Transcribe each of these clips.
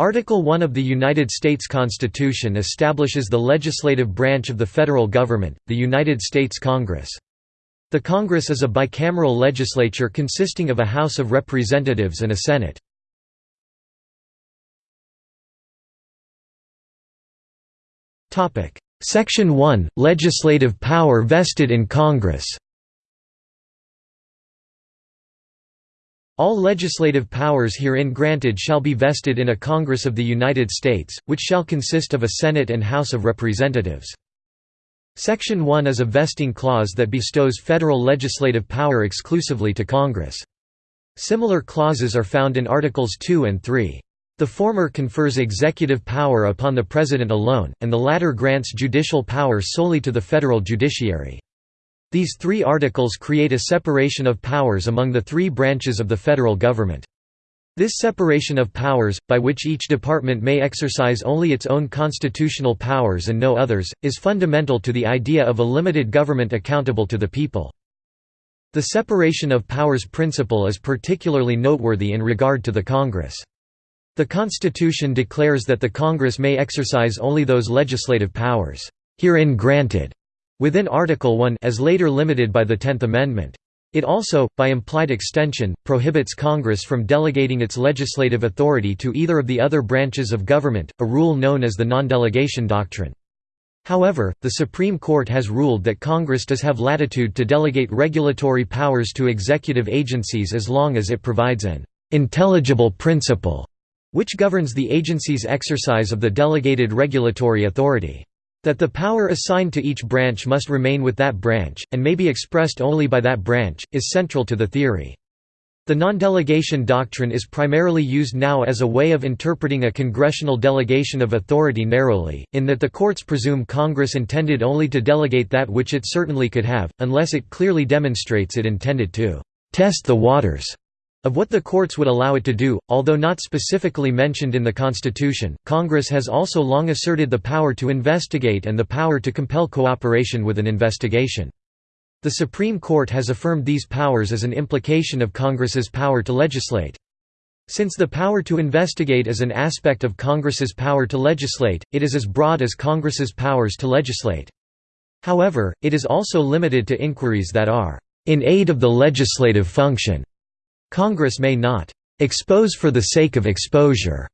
Article 1 of the United States Constitution establishes the legislative branch of the federal government, the United States Congress. The Congress is a bicameral legislature consisting of a House of Representatives and a Senate. Section 1 – Legislative power vested in Congress All legislative powers herein granted shall be vested in a Congress of the United States, which shall consist of a Senate and House of Representatives. Section 1 is a vesting clause that bestows federal legislative power exclusively to Congress. Similar clauses are found in Articles 2 and 3. The former confers executive power upon the President alone, and the latter grants judicial power solely to the federal judiciary. These three articles create a separation of powers among the three branches of the federal government. This separation of powers, by which each department may exercise only its own constitutional powers and no others, is fundamental to the idea of a limited government accountable to the people. The separation of powers principle is particularly noteworthy in regard to the Congress. The Constitution declares that the Congress may exercise only those legislative powers, herein granted, within Article 1 as later limited by the Tenth Amendment. It also, by implied extension, prohibits Congress from delegating its legislative authority to either of the other branches of government, a rule known as the non-delegation doctrine. However, the Supreme Court has ruled that Congress does have latitude to delegate regulatory powers to executive agencies as long as it provides an intelligible principle, which governs the agency's exercise of the delegated regulatory authority. That the power assigned to each branch must remain with that branch, and may be expressed only by that branch, is central to the theory. The non-delegation doctrine is primarily used now as a way of interpreting a congressional delegation of authority narrowly, in that the courts presume Congress intended only to delegate that which it certainly could have, unless it clearly demonstrates it intended to «test the waters» Of what the courts would allow it to do, although not specifically mentioned in the Constitution, Congress has also long asserted the power to investigate and the power to compel cooperation with an investigation. The Supreme Court has affirmed these powers as an implication of Congress's power to legislate. Since the power to investigate is an aspect of Congress's power to legislate, it is as broad as Congress's powers to legislate. However, it is also limited to inquiries that are in aid of the legislative function. Congress may not expose for the sake of exposure.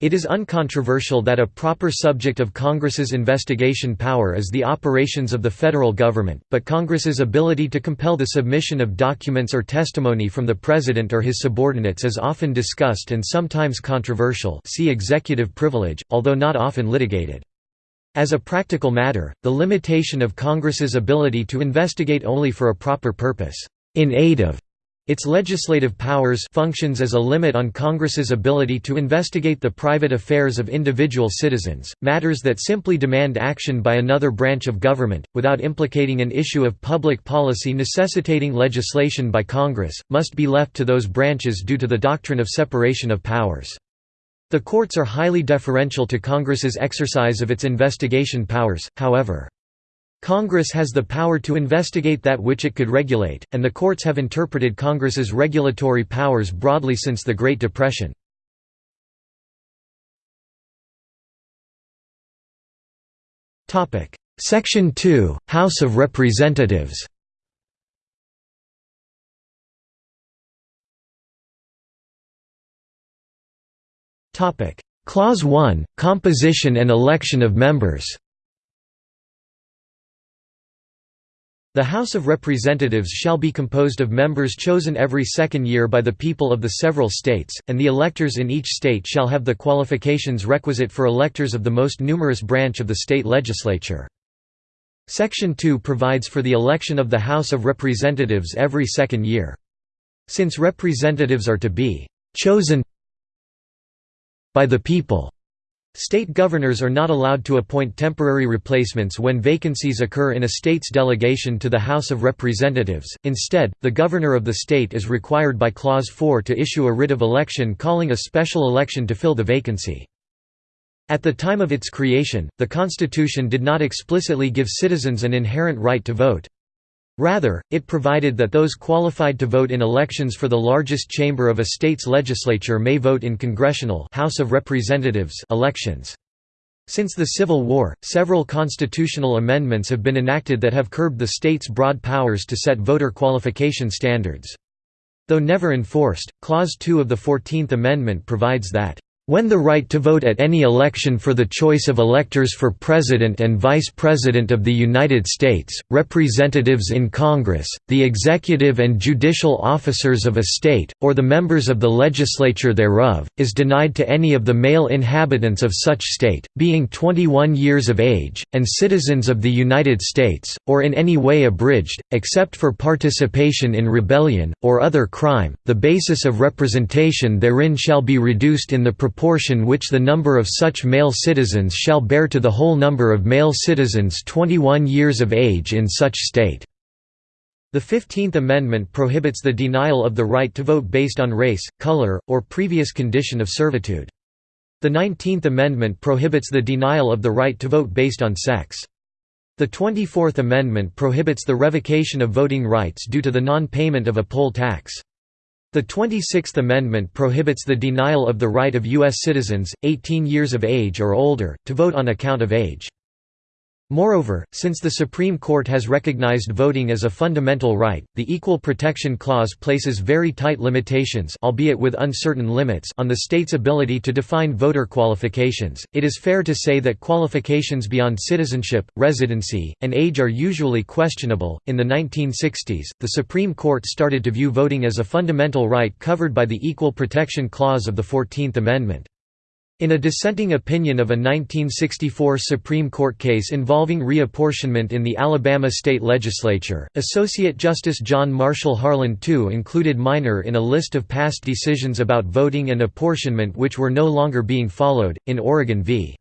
It is uncontroversial that a proper subject of Congress's investigation power is the operations of the federal government, but Congress's ability to compel the submission of documents or testimony from the President or his subordinates is often discussed and sometimes controversial see executive privilege, although not often litigated. As a practical matter, the limitation of Congress's ability to investigate only for a proper purpose, in aid of its legislative powers functions as a limit on Congress's ability to investigate the private affairs of individual citizens, matters that simply demand action by another branch of government, without implicating an issue of public policy necessitating legislation by Congress, must be left to those branches due to the doctrine of separation of powers. The courts are highly deferential to Congress's exercise of its investigation powers, however. Congress has the power to investigate that which it could regulate, and the courts have interpreted Congress's regulatory powers broadly since the Great Depression. Section 2, House of Representatives. Clause 1, Composition and election of members The House of Representatives shall be composed of members chosen every second year by the people of the several states, and the electors in each state shall have the qualifications requisite for electors of the most numerous branch of the state legislature. Section 2 provides for the election of the House of Representatives every second year. Since representatives are to be «chosen by the people», State governors are not allowed to appoint temporary replacements when vacancies occur in a state's delegation to the House of Representatives, instead, the governor of the state is required by Clause 4 to issue a writ of election calling a special election to fill the vacancy. At the time of its creation, the Constitution did not explicitly give citizens an inherent right to vote. Rather, it provided that those qualified to vote in elections for the largest chamber of a state's legislature may vote in congressional House of Representatives elections. Since the Civil War, several constitutional amendments have been enacted that have curbed the state's broad powers to set voter qualification standards. Though never enforced, Clause 2 of the Fourteenth Amendment provides that when the right to vote at any election for the choice of electors for President and Vice President of the United States, representatives in Congress, the executive and judicial officers of a state, or the members of the legislature thereof, is denied to any of the male inhabitants of such state, being 21 years of age, and citizens of the United States, or in any way abridged, except for participation in rebellion, or other crime, the basis of representation therein shall be reduced in the proportion proportion which the number of such male citizens shall bear to the whole number of male citizens 21 years of age in such state." The Fifteenth Amendment prohibits the denial of the right to vote based on race, color, or previous condition of servitude. The Nineteenth Amendment prohibits the denial of the right to vote based on sex. The Twenty-Fourth Amendment prohibits the revocation of voting rights due to the non-payment of a poll tax. The 26th Amendment prohibits the denial of the right of U.S. citizens, 18 years of age or older, to vote on account of age. Moreover, since the Supreme Court has recognized voting as a fundamental right, the Equal Protection Clause places very tight limitations albeit with uncertain limits on the state's ability to define voter qualifications. It is fair to say that qualifications beyond citizenship, residency, and age are usually questionable. In the 1960s, the Supreme Court started to view voting as a fundamental right covered by the Equal Protection Clause of the 14th Amendment. In a dissenting opinion of a 1964 Supreme Court case involving reapportionment in the Alabama state legislature, Associate Justice John Marshall Harlan II included Minor in a list of past decisions about voting and apportionment which were no longer being followed. In Oregon v.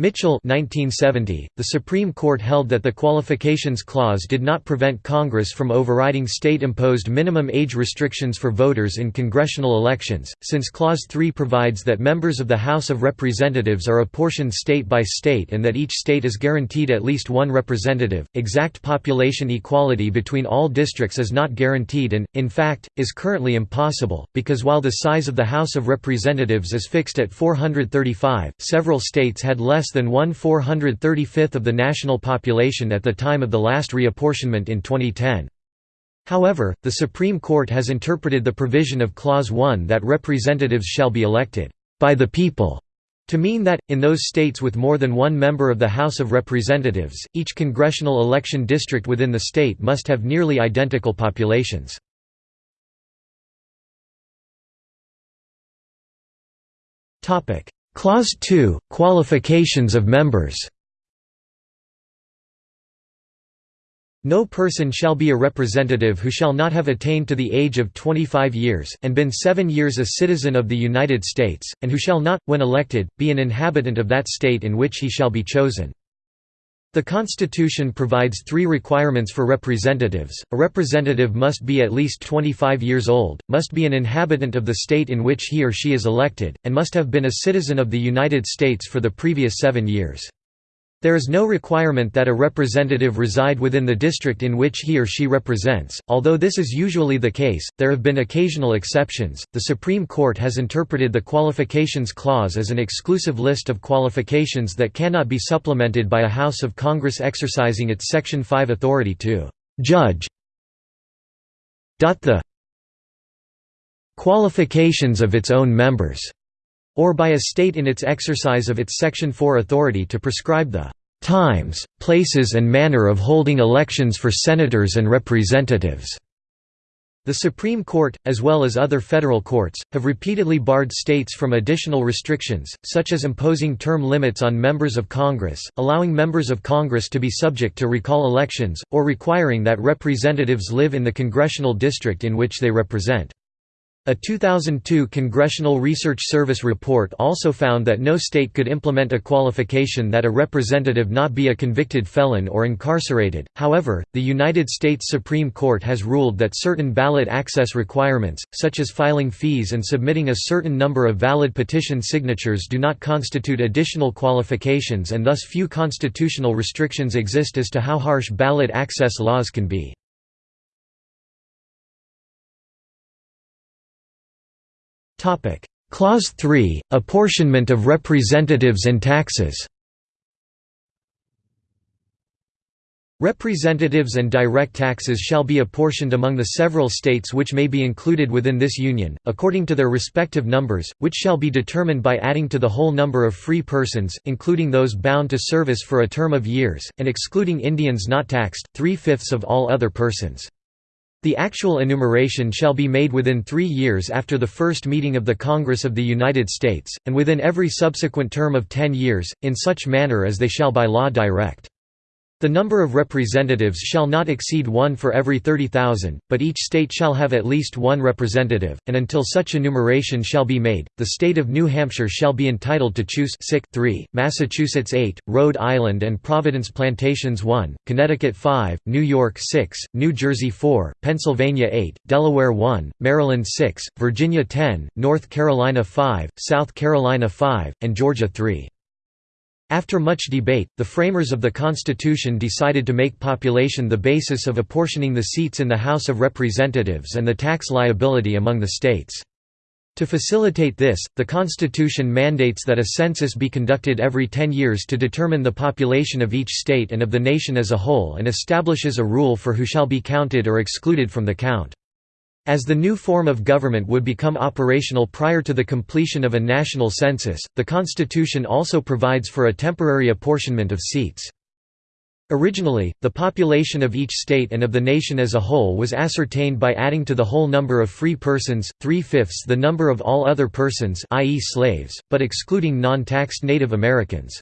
Mitchell 1970, the Supreme Court held that the Qualifications Clause did not prevent Congress from overriding state-imposed minimum age restrictions for voters in congressional elections, since Clause 3 provides that members of the House of Representatives are apportioned state by state and that each state is guaranteed at least one representative. Exact population equality between all districts is not guaranteed and, in fact, is currently impossible, because while the size of the House of Representatives is fixed at 435, several states had less less than 1 435th of the national population at the time of the last reapportionment in 2010. However, the Supreme Court has interpreted the provision of Clause 1 that representatives shall be elected by the people to mean that, in those states with more than one member of the House of Representatives, each congressional election district within the state must have nearly identical populations. Clause 2 – Qualifications of members No person shall be a representative who shall not have attained to the age of 25 years, and been seven years a citizen of the United States, and who shall not, when elected, be an inhabitant of that state in which he shall be chosen. The Constitution provides three requirements for representatives, a representative must be at least 25 years old, must be an inhabitant of the state in which he or she is elected, and must have been a citizen of the United States for the previous seven years. There is no requirement that a representative reside within the district in which he or she represents, although this is usually the case, there have been occasional exceptions. The Supreme Court has interpreted the Qualifications Clause as an exclusive list of qualifications that cannot be supplemented by a House of Congress exercising its Section 5 authority to judge the qualifications of its own members or by a state in its exercise of its Section 4 authority to prescribe the times, places and manner of holding elections for senators and representatives." The Supreme Court, as well as other federal courts, have repeatedly barred states from additional restrictions, such as imposing term limits on members of Congress, allowing members of Congress to be subject to recall elections, or requiring that representatives live in the congressional district in which they represent. A 2002 Congressional Research Service report also found that no state could implement a qualification that a representative not be a convicted felon or incarcerated. However, the United States Supreme Court has ruled that certain ballot access requirements, such as filing fees and submitting a certain number of valid petition signatures, do not constitute additional qualifications and thus few constitutional restrictions exist as to how harsh ballot access laws can be. Clause 3 – Apportionment of representatives and taxes Representatives and direct taxes shall be apportioned among the several states which may be included within this Union, according to their respective numbers, which shall be determined by adding to the whole number of free persons, including those bound to service for a term of years, and excluding Indians not taxed, three-fifths of all other persons. The actual enumeration shall be made within three years after the first meeting of the Congress of the United States, and within every subsequent term of ten years, in such manner as they shall by law direct. The number of representatives shall not exceed one for every 30,000, but each state shall have at least one representative, and until such enumeration shall be made, the state of New Hampshire shall be entitled to choose 3, Massachusetts 8, Rhode Island and Providence Plantations 1, Connecticut 5, New York 6, New Jersey 4, Pennsylvania 8, Delaware 1, Maryland 6, Virginia 10, North Carolina 5, South Carolina 5, and Georgia 3. After much debate, the framers of the Constitution decided to make population the basis of apportioning the seats in the House of Representatives and the tax liability among the states. To facilitate this, the Constitution mandates that a census be conducted every ten years to determine the population of each state and of the nation as a whole and establishes a rule for who shall be counted or excluded from the count. As the new form of government would become operational prior to the completion of a national census, the Constitution also provides for a temporary apportionment of seats. Originally, the population of each state and of the nation as a whole was ascertained by adding to the whole number of free persons, three-fifths the number of all other persons i.e. slaves, but excluding non-taxed Native Americans.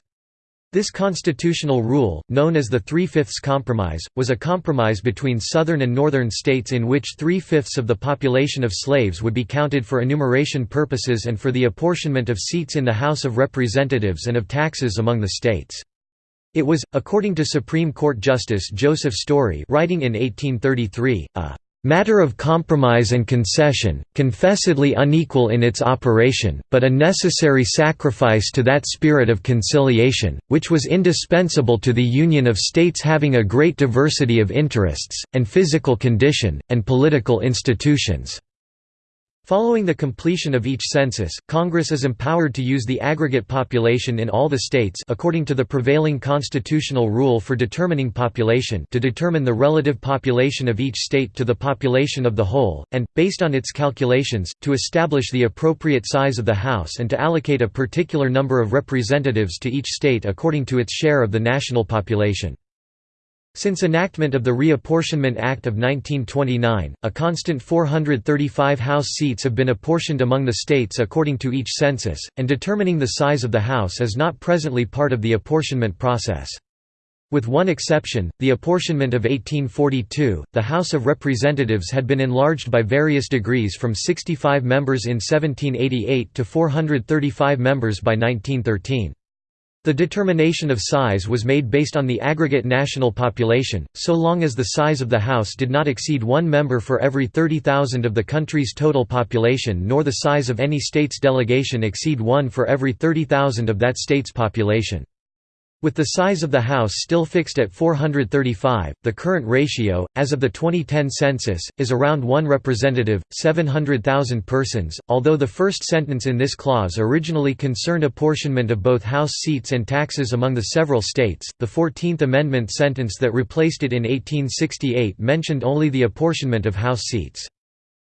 This constitutional rule, known as the Three-Fifths Compromise, was a compromise between southern and northern states in which three-fifths of the population of slaves would be counted for enumeration purposes and for the apportionment of seats in the House of Representatives and of taxes among the states. It was, according to Supreme Court Justice Joseph Story writing in 1833, a matter of compromise and concession, confessedly unequal in its operation, but a necessary sacrifice to that spirit of conciliation, which was indispensable to the union of states having a great diversity of interests, and physical condition, and political institutions. Following the completion of each census, Congress is empowered to use the aggregate population in all the states according to the prevailing constitutional rule for determining population to determine the relative population of each state to the population of the whole, and, based on its calculations, to establish the appropriate size of the House and to allocate a particular number of representatives to each state according to its share of the national population. Since enactment of the Reapportionment Act of 1929, a constant 435 House seats have been apportioned among the states according to each census, and determining the size of the House is not presently part of the apportionment process. With one exception, the apportionment of 1842, the House of Representatives had been enlarged by various degrees from 65 members in 1788 to 435 members by 1913. The determination of size was made based on the aggregate national population, so long as the size of the House did not exceed one member for every 30,000 of the country's total population nor the size of any state's delegation exceed one for every 30,000 of that state's population. With the size of the House still fixed at 435, the current ratio, as of the 2010 census, is around one representative, 700,000 persons. Although the first sentence in this clause originally concerned apportionment of both House seats and taxes among the several states, the Fourteenth Amendment sentence that replaced it in 1868 mentioned only the apportionment of House seats.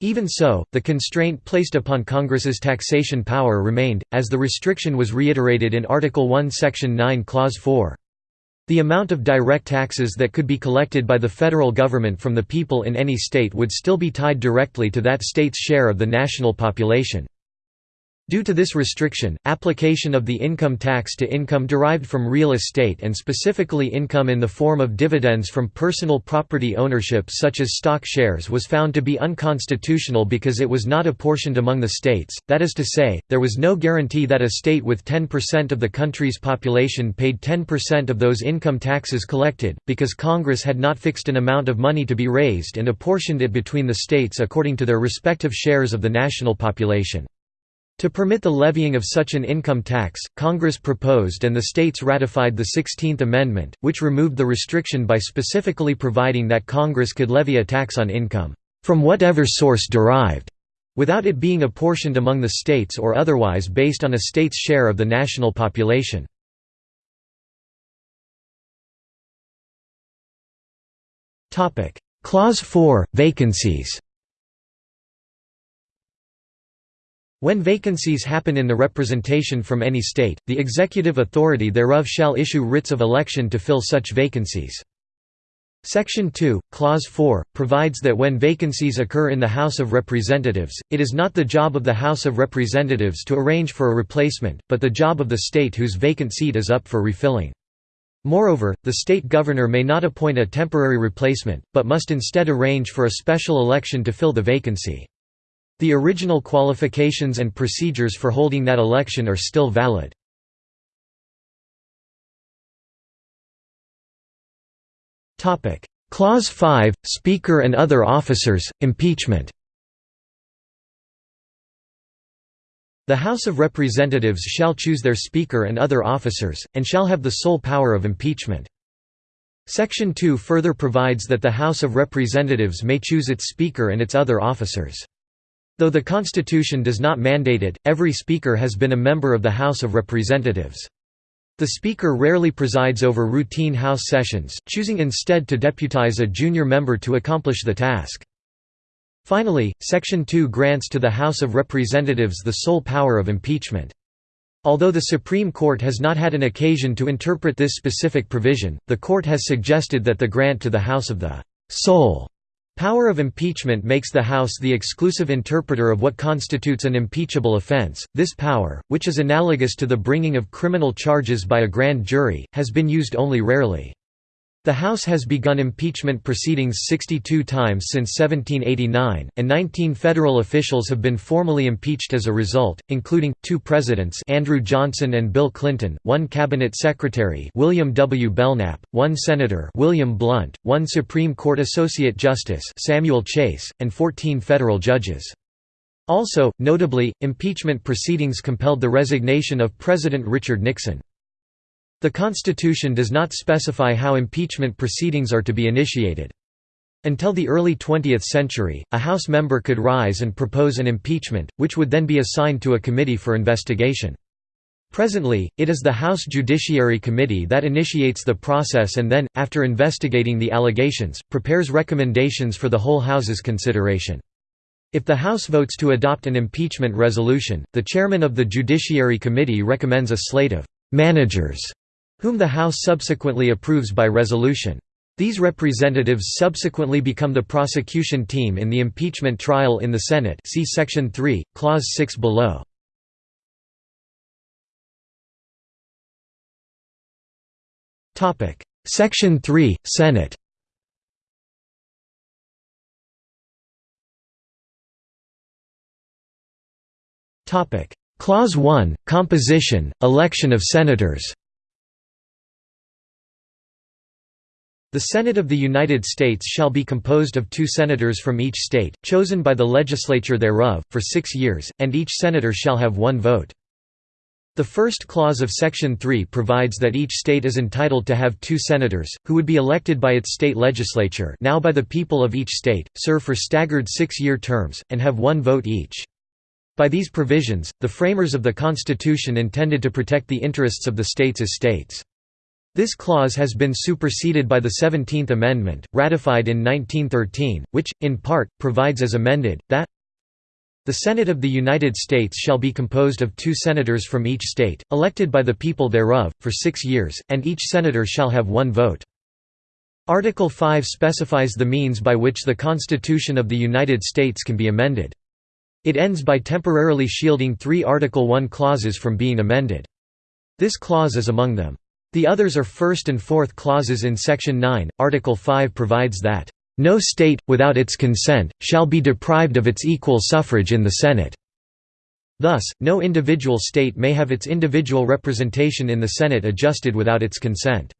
Even so, the constraint placed upon Congress's taxation power remained, as the restriction was reiterated in Article 1 Section 9 Clause 4. The amount of direct taxes that could be collected by the federal government from the people in any state would still be tied directly to that state's share of the national population. Due to this restriction, application of the income tax to income derived from real estate and specifically income in the form of dividends from personal property ownership such as stock shares was found to be unconstitutional because it was not apportioned among the states, that is to say, there was no guarantee that a state with 10% of the country's population paid 10% of those income taxes collected, because Congress had not fixed an amount of money to be raised and apportioned it between the states according to their respective shares of the national population. To permit the levying of such an income tax, Congress proposed and the states ratified the Sixteenth Amendment, which removed the restriction by specifically providing that Congress could levy a tax on income, "...from whatever source derived", without it being apportioned among the states or otherwise based on a state's share of the national population. Clause 4 – Vacancies When vacancies happen in the representation from any state, the executive authority thereof shall issue writs of election to fill such vacancies. Section 2, Clause 4, provides that when vacancies occur in the House of Representatives, it is not the job of the House of Representatives to arrange for a replacement, but the job of the state whose vacant seat is up for refilling. Moreover, the state governor may not appoint a temporary replacement, but must instead arrange for a special election to fill the vacancy. The original qualifications and procedures for holding that election are still valid. Clause 5 – Speaker and other officers, impeachment The House of Representatives shall choose their Speaker and other officers, and shall have the sole power of impeachment. Section 2 further provides that the House of Representatives may choose its Speaker and its other officers. Though the Constitution does not mandate it, every Speaker has been a member of the House of Representatives. The Speaker rarely presides over routine House sessions, choosing instead to deputize a junior member to accomplish the task. Finally, Section 2 grants to the House of Representatives the sole power of impeachment. Although the Supreme Court has not had an occasion to interpret this specific provision, the Court has suggested that the grant to the House of the sole Power of impeachment makes the House the exclusive interpreter of what constitutes an impeachable offense. This power, which is analogous to the bringing of criminal charges by a grand jury, has been used only rarely. The House has begun impeachment proceedings 62 times since 1789, and 19 federal officials have been formally impeached as a result, including, two presidents Andrew Johnson and Bill Clinton, one cabinet secretary William W. Belknap, one senator William Blount, one Supreme Court Associate Justice Samuel Chase, and 14 federal judges. Also, notably, impeachment proceedings compelled the resignation of President Richard Nixon. The Constitution does not specify how impeachment proceedings are to be initiated. Until the early 20th century, a House member could rise and propose an impeachment, which would then be assigned to a committee for investigation. Presently, it is the House Judiciary Committee that initiates the process and then, after investigating the allegations, prepares recommendations for the whole House's consideration. If the House votes to adopt an impeachment resolution, the chairman of the Judiciary Committee recommends a slate of «managers» whom the House subsequently approves by resolution. These representatives subsequently become the prosecution team in the impeachment trial in the Senate see Section 3, Clause 6 below. Section 3, Senate Clause 1, Composition, election of senators The Senate of the United States shall be composed of two senators from each state, chosen by the legislature thereof, for six years, and each senator shall have one vote. The first clause of Section 3 provides that each state is entitled to have two senators, who would be elected by its state legislature now by the people of each state, serve for staggered six-year terms, and have one vote each. By these provisions, the framers of the Constitution intended to protect the interests of the states as states. This clause has been superseded by the Seventeenth Amendment, ratified in 1913, which, in part, provides as amended, that the Senate of the United States shall be composed of two senators from each state, elected by the people thereof, for six years, and each senator shall have one vote. Article 5 specifies the means by which the Constitution of the United States can be amended. It ends by temporarily shielding three Article 1 clauses from being amended. This clause is among them. The others are first and fourth clauses in Section 9. Article 5 provides that, "...no state, without its consent, shall be deprived of its equal suffrage in the Senate." Thus, no individual state may have its individual representation in the Senate adjusted without its consent.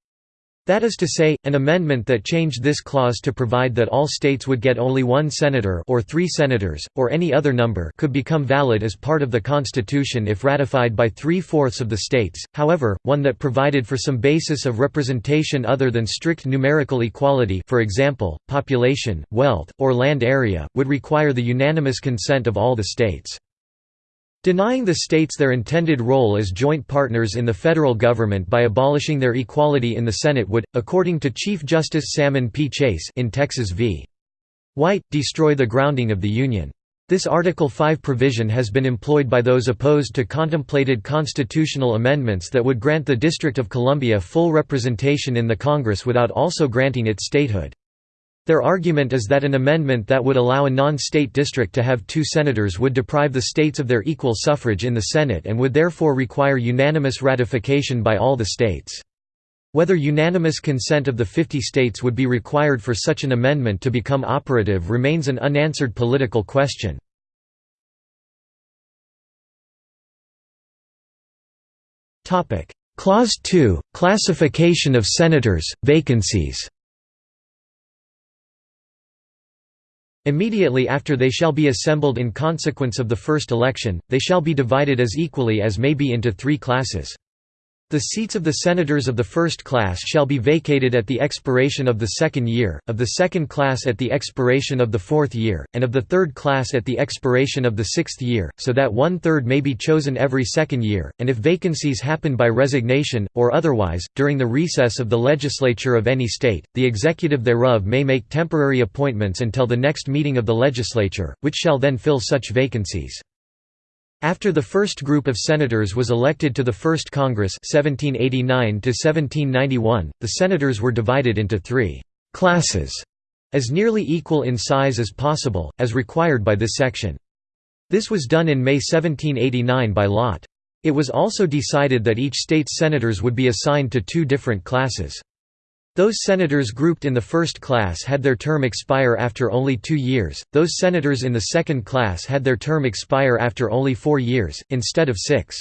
That is to say, an amendment that changed this clause to provide that all states would get only one senator or three senators, or any other number could become valid as part of the Constitution if ratified by three-fourths of the states, however, one that provided for some basis of representation other than strict numerical equality for example, population, wealth, or land area, would require the unanimous consent of all the states. Denying the states their intended role as joint partners in the federal government by abolishing their equality in the Senate would, according to Chief Justice Salmon P. Chase in Texas v. White, destroy the grounding of the Union. This Article 5 provision has been employed by those opposed to contemplated constitutional amendments that would grant the District of Columbia full representation in the Congress without also granting it statehood. Their argument is that an amendment that would allow a non-state district to have two senators would deprive the states of their equal suffrage in the Senate and would therefore require unanimous ratification by all the states. Whether unanimous consent of the 50 states would be required for such an amendment to become operative remains an unanswered political question. Clause 2 – Classification of senators, vacancies Immediately after they shall be assembled in consequence of the first election, they shall be divided as equally as may be into three classes. The seats of the senators of the first class shall be vacated at the expiration of the second year, of the second class at the expiration of the fourth year, and of the third class at the expiration of the sixth year, so that one-third may be chosen every second year, and if vacancies happen by resignation, or otherwise, during the recess of the legislature of any state, the executive thereof may make temporary appointments until the next meeting of the legislature, which shall then fill such vacancies. After the first group of senators was elected to the First Congress 1789 the senators were divided into three «classes» as nearly equal in size as possible, as required by this section. This was done in May 1789 by lot. It was also decided that each state's senators would be assigned to two different classes. Those senators grouped in the first class had their term expire after only two years, those senators in the second class had their term expire after only four years, instead of six.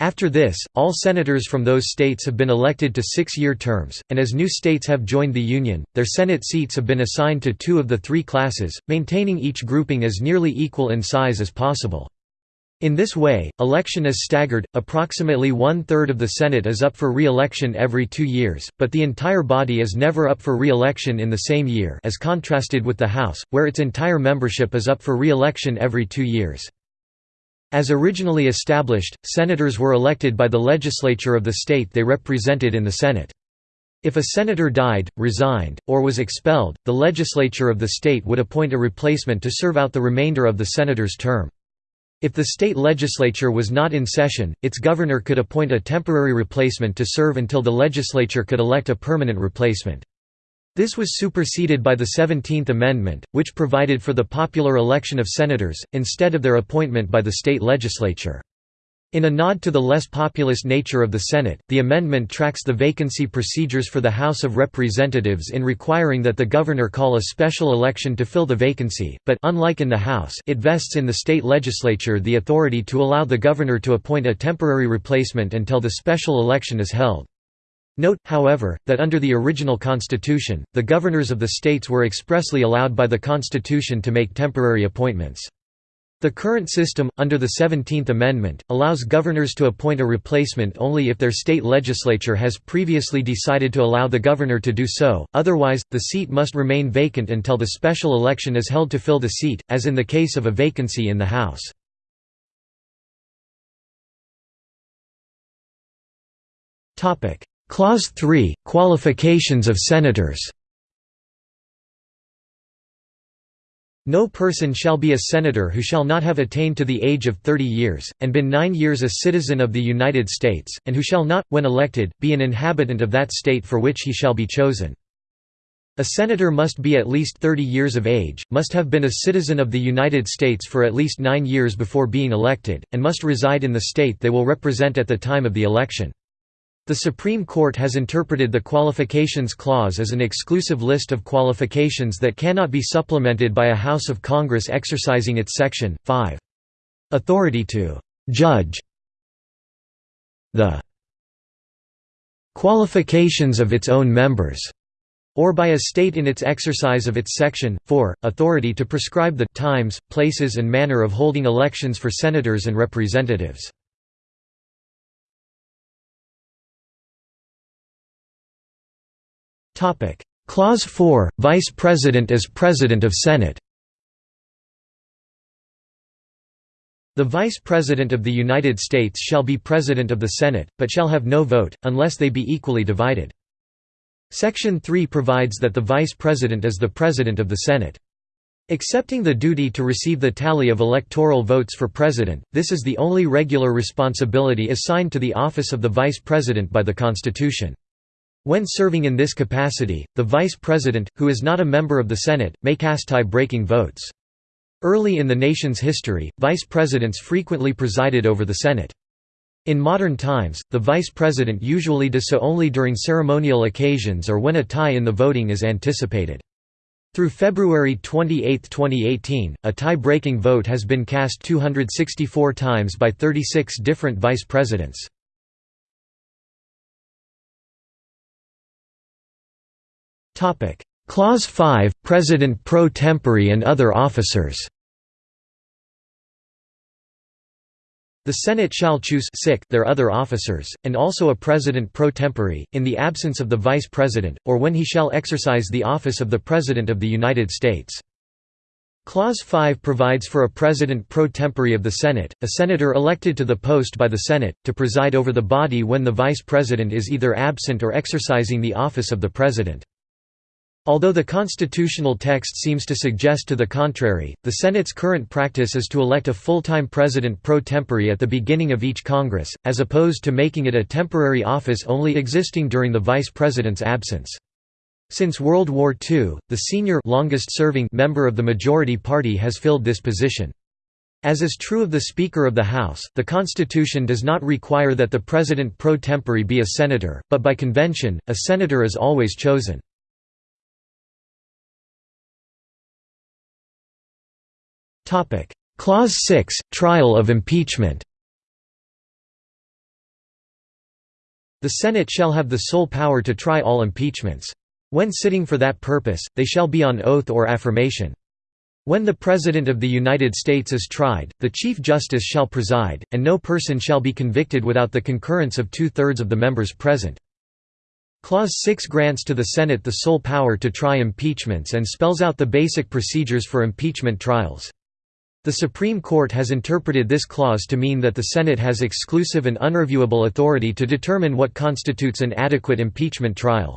After this, all senators from those states have been elected to six-year terms, and as new states have joined the Union, their Senate seats have been assigned to two of the three classes, maintaining each grouping as nearly equal in size as possible. In this way, election is staggered, approximately one-third of the Senate is up for re-election every two years, but the entire body is never up for re-election in the same year as contrasted with the House, where its entire membership is up for re-election every two years. As originally established, senators were elected by the legislature of the state they represented in the Senate. If a senator died, resigned, or was expelled, the legislature of the state would appoint a replacement to serve out the remainder of the senator's term. If the state legislature was not in session, its governor could appoint a temporary replacement to serve until the legislature could elect a permanent replacement. This was superseded by the Seventeenth Amendment, which provided for the popular election of senators, instead of their appointment by the state legislature. In a nod to the less populist nature of the Senate, the amendment tracks the vacancy procedures for the House of Representatives in requiring that the governor call a special election to fill the vacancy, but unlike in the House, it vests in the state legislature the authority to allow the governor to appoint a temporary replacement until the special election is held. Note, however, that under the original constitution, the governors of the states were expressly allowed by the constitution to make temporary appointments. The current system, under the 17th Amendment, allows governors to appoint a replacement only if their state legislature has previously decided to allow the governor to do so, otherwise, the seat must remain vacant until the special election is held to fill the seat, as in the case of a vacancy in the House. Clause 3 – Qualifications of senators No person shall be a senator who shall not have attained to the age of thirty years, and been nine years a citizen of the United States, and who shall not, when elected, be an inhabitant of that state for which he shall be chosen. A senator must be at least 30 years of age, must have been a citizen of the United States for at least nine years before being elected, and must reside in the state they will represent at the time of the election. The Supreme Court has interpreted the Qualifications Clause as an exclusive list of qualifications that cannot be supplemented by a House of Congress exercising its Section 5 authority to «judge» the qualifications of its own members or by a state in its exercise of its section 4 authority to prescribe the times, places and manner of holding elections for senators and representatives. Clause 4 Vice President as President of Senate. The Vice President of the United States shall be President of the Senate, but shall have no vote, unless they be equally divided. Section 3 provides that the Vice President is the President of the Senate. Accepting the duty to receive the tally of electoral votes for President, this is the only regular responsibility assigned to the office of the Vice President by the Constitution. When serving in this capacity, the Vice President, who is not a member of the Senate, may cast tie-breaking votes. Early in the nation's history, Vice Presidents frequently presided over the Senate. In modern times, the Vice President usually does so only during ceremonial occasions or when a tie in the voting is anticipated. Through February 28, 2018, a tie-breaking vote has been cast 264 times by 36 different vice presidents. Clause 5 – President pro tempore and other officers The Senate shall choose their other officers, and also a president pro tempore, in the absence of the vice president, or when he shall exercise the office of the President of the United States. Clause 5 provides for a president pro tempore of the Senate, a senator elected to the post by the Senate, to preside over the body when the vice president is either absent or exercising the office of the president. Although the constitutional text seems to suggest to the contrary, the Senate's current practice is to elect a full-time president pro tempore at the beginning of each Congress, as opposed to making it a temporary office only existing during the vice president's absence. Since World War II, the senior longest-serving member of the majority party has filled this position. As is true of the Speaker of the House, the Constitution does not require that the President pro tempore be a senator, but by convention, a senator is always chosen. Clause 6 – Trial of impeachment The Senate shall have the sole power to try all impeachments. When sitting for that purpose, they shall be on oath or affirmation. When the President of the United States is tried, the Chief Justice shall preside, and no person shall be convicted without the concurrence of two-thirds of the members present. Clause 6 grants to the Senate the sole power to try impeachments and spells out the basic procedures for impeachment trials. The Supreme Court has interpreted this clause to mean that the Senate has exclusive and unreviewable authority to determine what constitutes an adequate impeachment trial.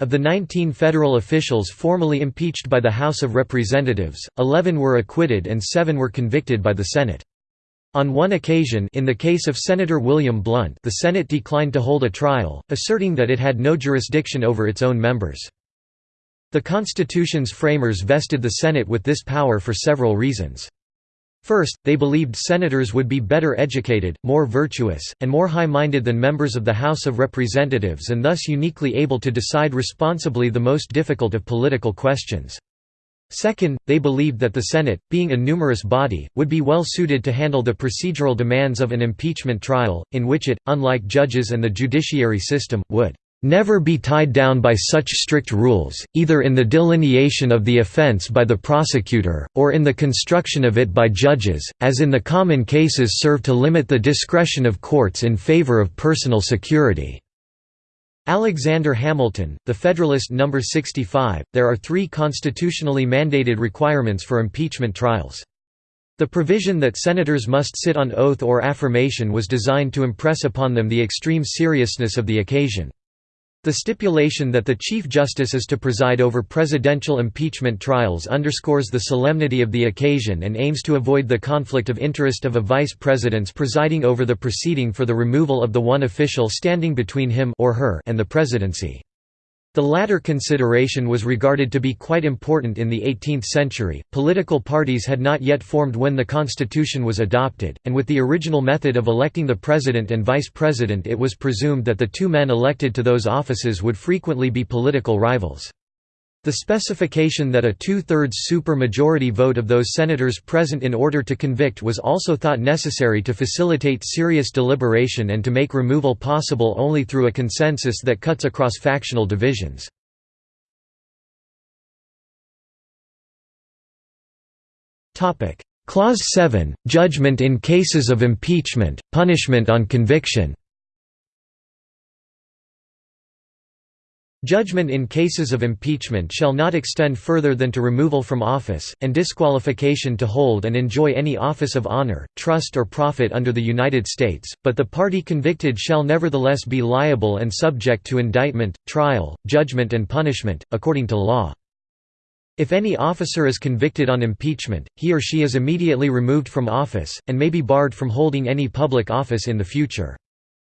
Of the 19 federal officials formally impeached by the House of Representatives, 11 were acquitted and 7 were convicted by the Senate. On one occasion in the case of Senator William Blount the Senate declined to hold a trial, asserting that it had no jurisdiction over its own members. The Constitution's framers vested the Senate with this power for several reasons. First, they believed senators would be better educated, more virtuous, and more high-minded than members of the House of Representatives and thus uniquely able to decide responsibly the most difficult of political questions. Second, they believed that the Senate, being a numerous body, would be well suited to handle the procedural demands of an impeachment trial, in which it, unlike judges and the judiciary system, would never be tied down by such strict rules, either in the delineation of the offense by the prosecutor, or in the construction of it by judges, as in the common cases serve to limit the discretion of courts in favor of personal security." Alexander Hamilton, The Federalist No. 65, there are three constitutionally mandated requirements for impeachment trials. The provision that senators must sit on oath or affirmation was designed to impress upon them the extreme seriousness of the occasion. The stipulation that the Chief Justice is to preside over presidential impeachment trials underscores the solemnity of the occasion and aims to avoid the conflict of interest of a vice president's presiding over the proceeding for the removal of the one official standing between him or her and the presidency. The latter consideration was regarded to be quite important in the 18th century. Political parties had not yet formed when the Constitution was adopted, and with the original method of electing the president and vice president, it was presumed that the two men elected to those offices would frequently be political rivals. The specification that a two-thirds super-majority vote of those senators present in order to convict was also thought necessary to facilitate serious deliberation and to make removal possible only through a consensus that cuts across factional divisions. Clause 7, Judgment in cases of impeachment, punishment on conviction Judgment in cases of impeachment shall not extend further than to removal from office, and disqualification to hold and enjoy any office of honor, trust or profit under the United States, but the party convicted shall nevertheless be liable and subject to indictment, trial, judgment and punishment, according to law. If any officer is convicted on impeachment, he or she is immediately removed from office, and may be barred from holding any public office in the future.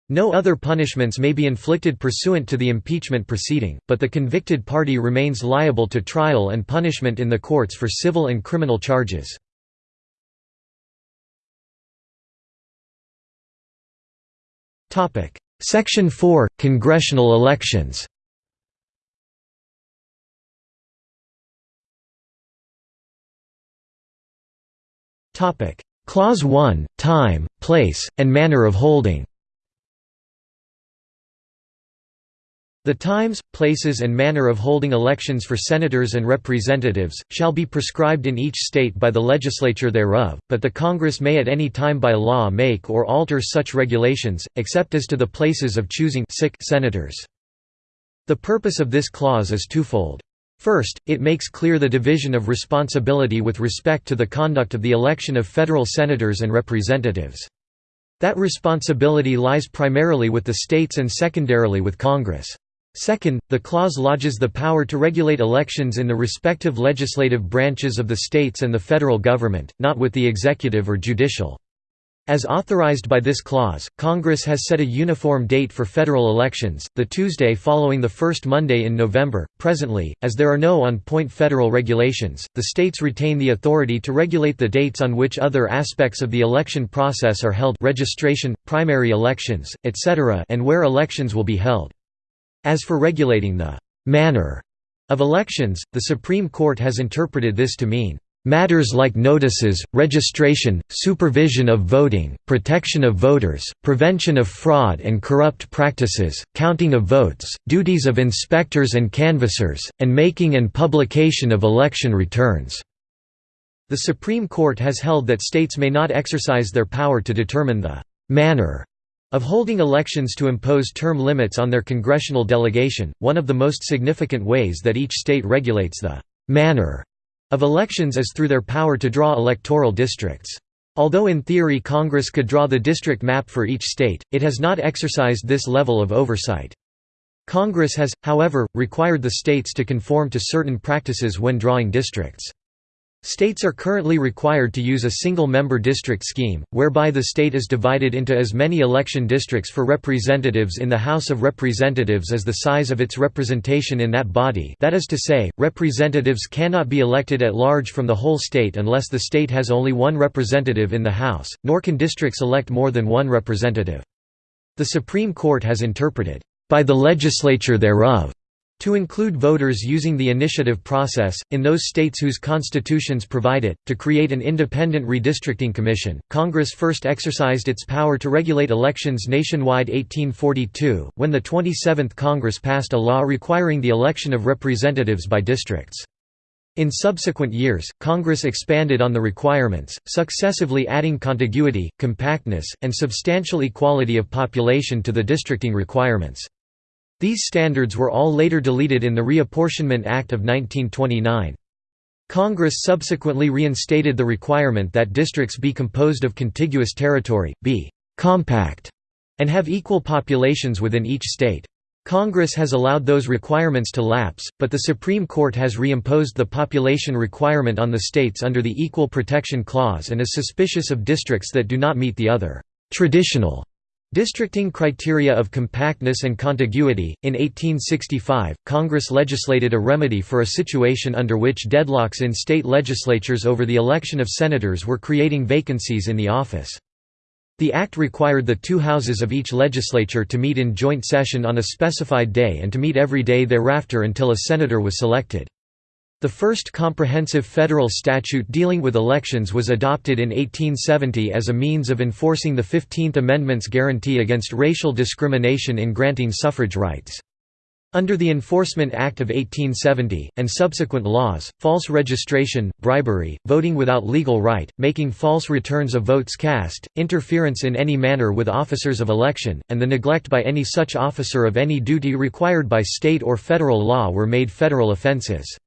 No other punishments may be inflicted pursuant to the impeachment proceeding, but the convicted party remains liable to trial and punishment in the courts for civil and criminal charges. Section 4 – Congressional elections. Clause 1 – Time, place, and manner of holding The times, places and manner of holding elections for senators and representatives, shall be prescribed in each state by the legislature thereof, but the Congress may at any time by law make or alter such regulations, except as to the places of choosing sick senators. The purpose of this clause is twofold. First, it makes clear the division of responsibility with respect to the conduct of the election of federal senators and representatives. That responsibility lies primarily with the states and secondarily with Congress. Second, the clause lodges the power to regulate elections in the respective legislative branches of the states and the federal government, not with the executive or judicial. As authorized by this clause, Congress has set a uniform date for federal elections, the Tuesday following the first Monday in November. Presently, as there are no on point federal regulations, the states retain the authority to regulate the dates on which other aspects of the election process are held registration, primary elections, etc. and where elections will be held. As for regulating the «manner» of elections, the Supreme Court has interpreted this to mean Matters like notices, registration, supervision of voting, protection of voters, prevention of fraud and corrupt practices, counting of votes, duties of inspectors and canvassers, and making and publication of election returns." The Supreme Court has held that states may not exercise their power to determine the «manner» of holding elections to impose term limits on their congressional delegation, one of the most significant ways that each state regulates the «manner» of elections is through their power to draw electoral districts. Although in theory Congress could draw the district map for each state, it has not exercised this level of oversight. Congress has, however, required the states to conform to certain practices when drawing districts. States are currently required to use a single-member district scheme, whereby the state is divided into as many election districts for representatives in the House of Representatives as the size of its representation in that body that is to say, representatives cannot be elected at large from the whole state unless the state has only one representative in the House, nor can districts elect more than one representative. The Supreme Court has interpreted, "...by the legislature thereof," To include voters using the initiative process, in those states whose constitutions provide it, to create an independent redistricting commission. Congress first exercised its power to regulate elections nationwide 1842, when the 27th Congress passed a law requiring the election of representatives by districts. In subsequent years, Congress expanded on the requirements, successively adding contiguity, compactness, and substantial equality of population to the districting requirements. These standards were all later deleted in the Reapportionment Act of 1929. Congress subsequently reinstated the requirement that districts be composed of contiguous territory, be «compact», and have equal populations within each state. Congress has allowed those requirements to lapse, but the Supreme Court has reimposed the population requirement on the states under the Equal Protection Clause and is suspicious of districts that do not meet the other «traditional» Districting criteria of compactness and contiguity. In 1865, Congress legislated a remedy for a situation under which deadlocks in state legislatures over the election of senators were creating vacancies in the office. The act required the two houses of each legislature to meet in joint session on a specified day and to meet every day thereafter until a senator was selected. The first comprehensive federal statute dealing with elections was adopted in 1870 as a means of enforcing the Fifteenth Amendment's guarantee against racial discrimination in granting suffrage rights. Under the Enforcement Act of 1870, and subsequent laws, false registration, bribery, voting without legal right, making false returns of votes cast, interference in any manner with officers of election, and the neglect by any such officer of any duty required by state or federal law were made federal offenses.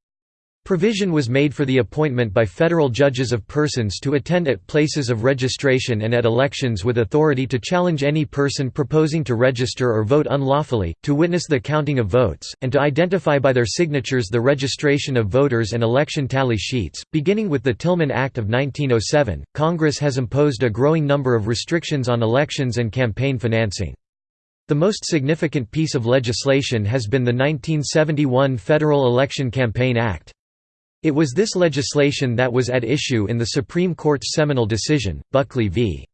Provision was made for the appointment by federal judges of persons to attend at places of registration and at elections with authority to challenge any person proposing to register or vote unlawfully, to witness the counting of votes, and to identify by their signatures the registration of voters and election tally sheets. Beginning with the Tillman Act of 1907, Congress has imposed a growing number of restrictions on elections and campaign financing. The most significant piece of legislation has been the 1971 Federal Election Campaign Act. It was this legislation that was at issue in the Supreme Court's seminal decision, Buckley v.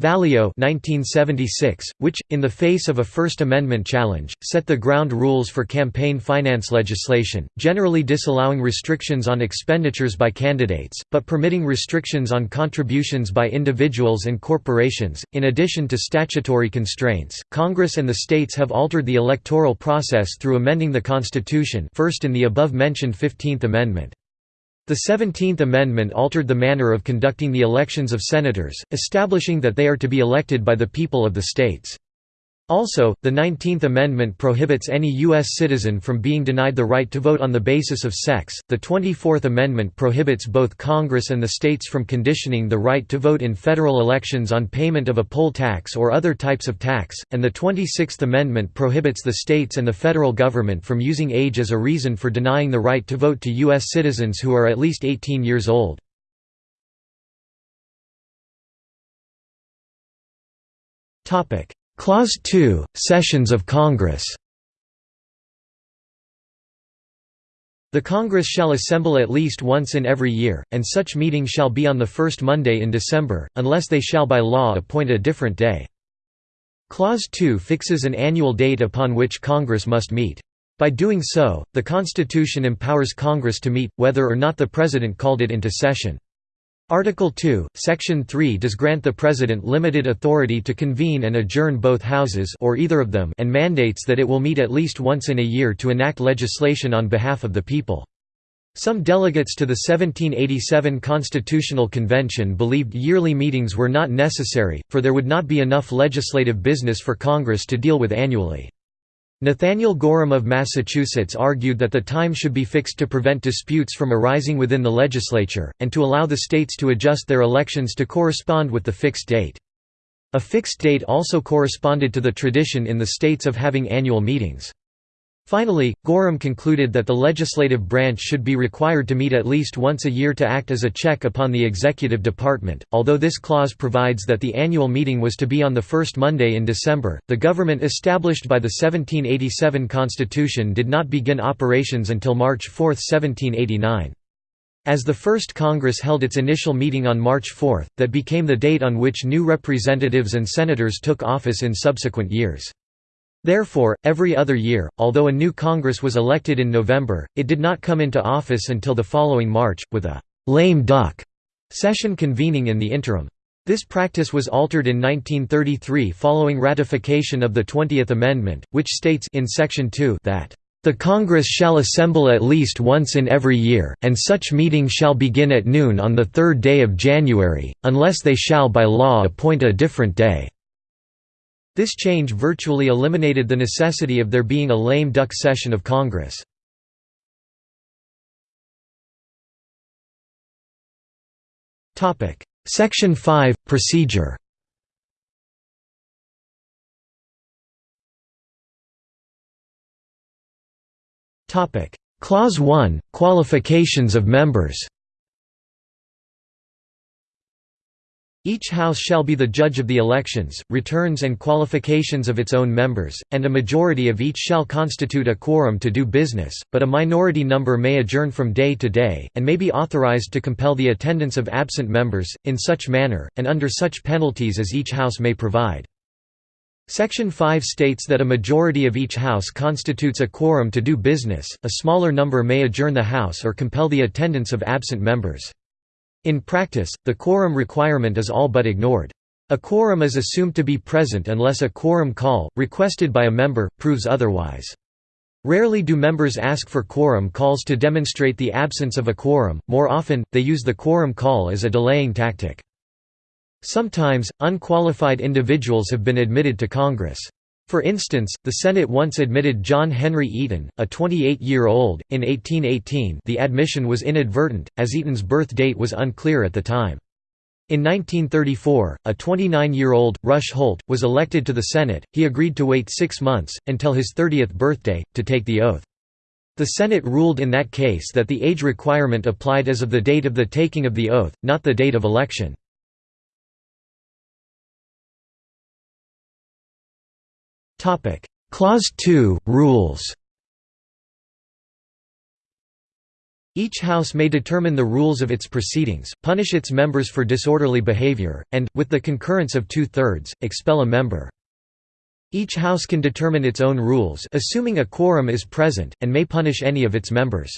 Valeo 1976, which, in the face of a First Amendment challenge, set the ground rules for campaign finance legislation, generally disallowing restrictions on expenditures by candidates, but permitting restrictions on contributions by individuals and corporations. In addition to statutory constraints, Congress and the states have altered the electoral process through amending the Constitution first in the above-mentioned Fifteenth Amendment. The Seventeenth Amendment altered the manner of conducting the elections of senators, establishing that they are to be elected by the people of the states. Also, the Nineteenth Amendment prohibits any U.S. citizen from being denied the right to vote on the basis of sex, the Twenty-Fourth Amendment prohibits both Congress and the states from conditioning the right to vote in federal elections on payment of a poll tax or other types of tax, and the Twenty-Sixth Amendment prohibits the states and the federal government from using age as a reason for denying the right to vote to U.S. citizens who are at least 18 years old. Topic Clause 2, Sessions of Congress The Congress shall assemble at least once in every year, and such meeting shall be on the first Monday in December, unless they shall by law appoint a different day. Clause 2 fixes an annual date upon which Congress must meet. By doing so, the Constitution empowers Congress to meet, whether or not the President called it into session. Article 2, Section 3 does grant the President limited authority to convene and adjourn both houses or either of them and mandates that it will meet at least once in a year to enact legislation on behalf of the people. Some delegates to the 1787 Constitutional Convention believed yearly meetings were not necessary, for there would not be enough legislative business for Congress to deal with annually. Nathaniel Gorham of Massachusetts argued that the time should be fixed to prevent disputes from arising within the legislature, and to allow the states to adjust their elections to correspond with the fixed date. A fixed date also corresponded to the tradition in the states of having annual meetings. Finally, Gorham concluded that the legislative branch should be required to meet at least once a year to act as a check upon the executive department. Although this clause provides that the annual meeting was to be on the first Monday in December, the government established by the 1787 Constitution did not begin operations until March 4, 1789. As the first Congress held its initial meeting on March 4, that became the date on which new representatives and senators took office in subsequent years. Therefore, every other year, although a new Congress was elected in November, it did not come into office until the following March, with a «lame duck» session convening in the interim. This practice was altered in 1933 following ratification of the Twentieth Amendment, which states in Section 2 that the Congress shall assemble at least once in every year, and such meeting shall begin at noon on the third day of January, unless they shall by law appoint a different day. This change virtually eliminated the necessity of there being a lame duck session of Congress. Section 5 – Procedure. Clause 1 – Qualifications of members Each House shall be the judge of the elections, returns and qualifications of its own members, and a majority of each shall constitute a quorum to do business, but a minority number may adjourn from day to day, and may be authorized to compel the attendance of absent members, in such manner, and under such penalties as each House may provide. Section 5 states that a majority of each House constitutes a quorum to do business, a smaller number may adjourn the House or compel the attendance of absent members. In practice, the quorum requirement is all but ignored. A quorum is assumed to be present unless a quorum call, requested by a member, proves otherwise. Rarely do members ask for quorum calls to demonstrate the absence of a quorum, more often, they use the quorum call as a delaying tactic. Sometimes, unqualified individuals have been admitted to Congress. For instance, the Senate once admitted John Henry Eaton, a 28-year-old, in 1818 the admission was inadvertent, as Eaton's birth date was unclear at the time. In 1934, a 29-year-old, Rush Holt, was elected to the Senate, he agreed to wait six months, until his 30th birthday, to take the oath. The Senate ruled in that case that the age requirement applied as of the date of the taking of the oath, not the date of election. Topic: Clause 2 Rules. Each House may determine the rules of its proceedings, punish its members for disorderly behavior, and, with the concurrence of two-thirds, expel a member. Each House can determine its own rules assuming a quorum is present, and may punish any of its members.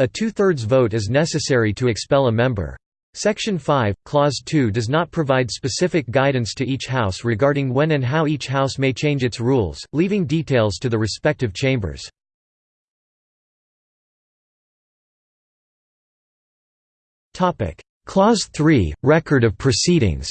A two-thirds vote is necessary to expel a member. Section 5, Clause 2 does not provide specific guidance to each House regarding when and how each House may change its rules, leaving details to the respective chambers. Clause 3, Record of proceedings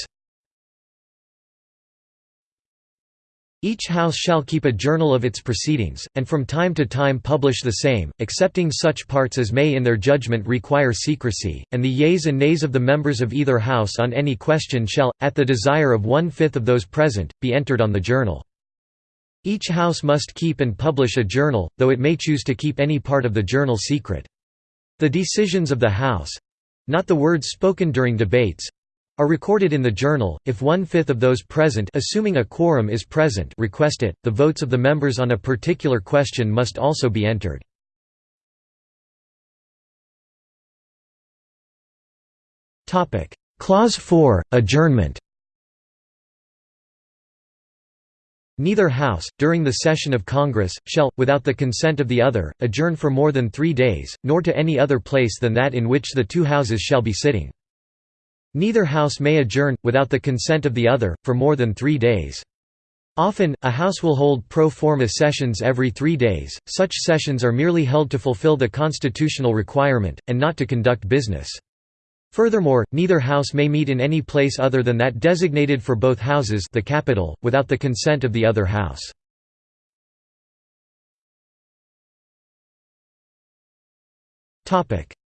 Each House shall keep a journal of its proceedings, and from time to time publish the same, excepting such parts as may in their judgment require secrecy, and the yeas and nays of the members of either House on any question shall, at the desire of one-fifth of those present, be entered on the journal. Each House must keep and publish a journal, though it may choose to keep any part of the journal secret. The decisions of the House—not the words spoken during debates, are recorded in the journal. If one-fifth of those present assuming a quorum is present request it, the votes of the members on a particular question must also be entered. Clause 4, Adjournment Neither House, during the session of Congress, shall, without the consent of the other, adjourn for more than three days, nor to any other place than that in which the two Houses shall be sitting. Neither house may adjourn, without the consent of the other, for more than three days. Often, a house will hold pro forma sessions every three days, such sessions are merely held to fulfill the constitutional requirement, and not to conduct business. Furthermore, neither house may meet in any place other than that designated for both houses the Capitol, without the consent of the other house.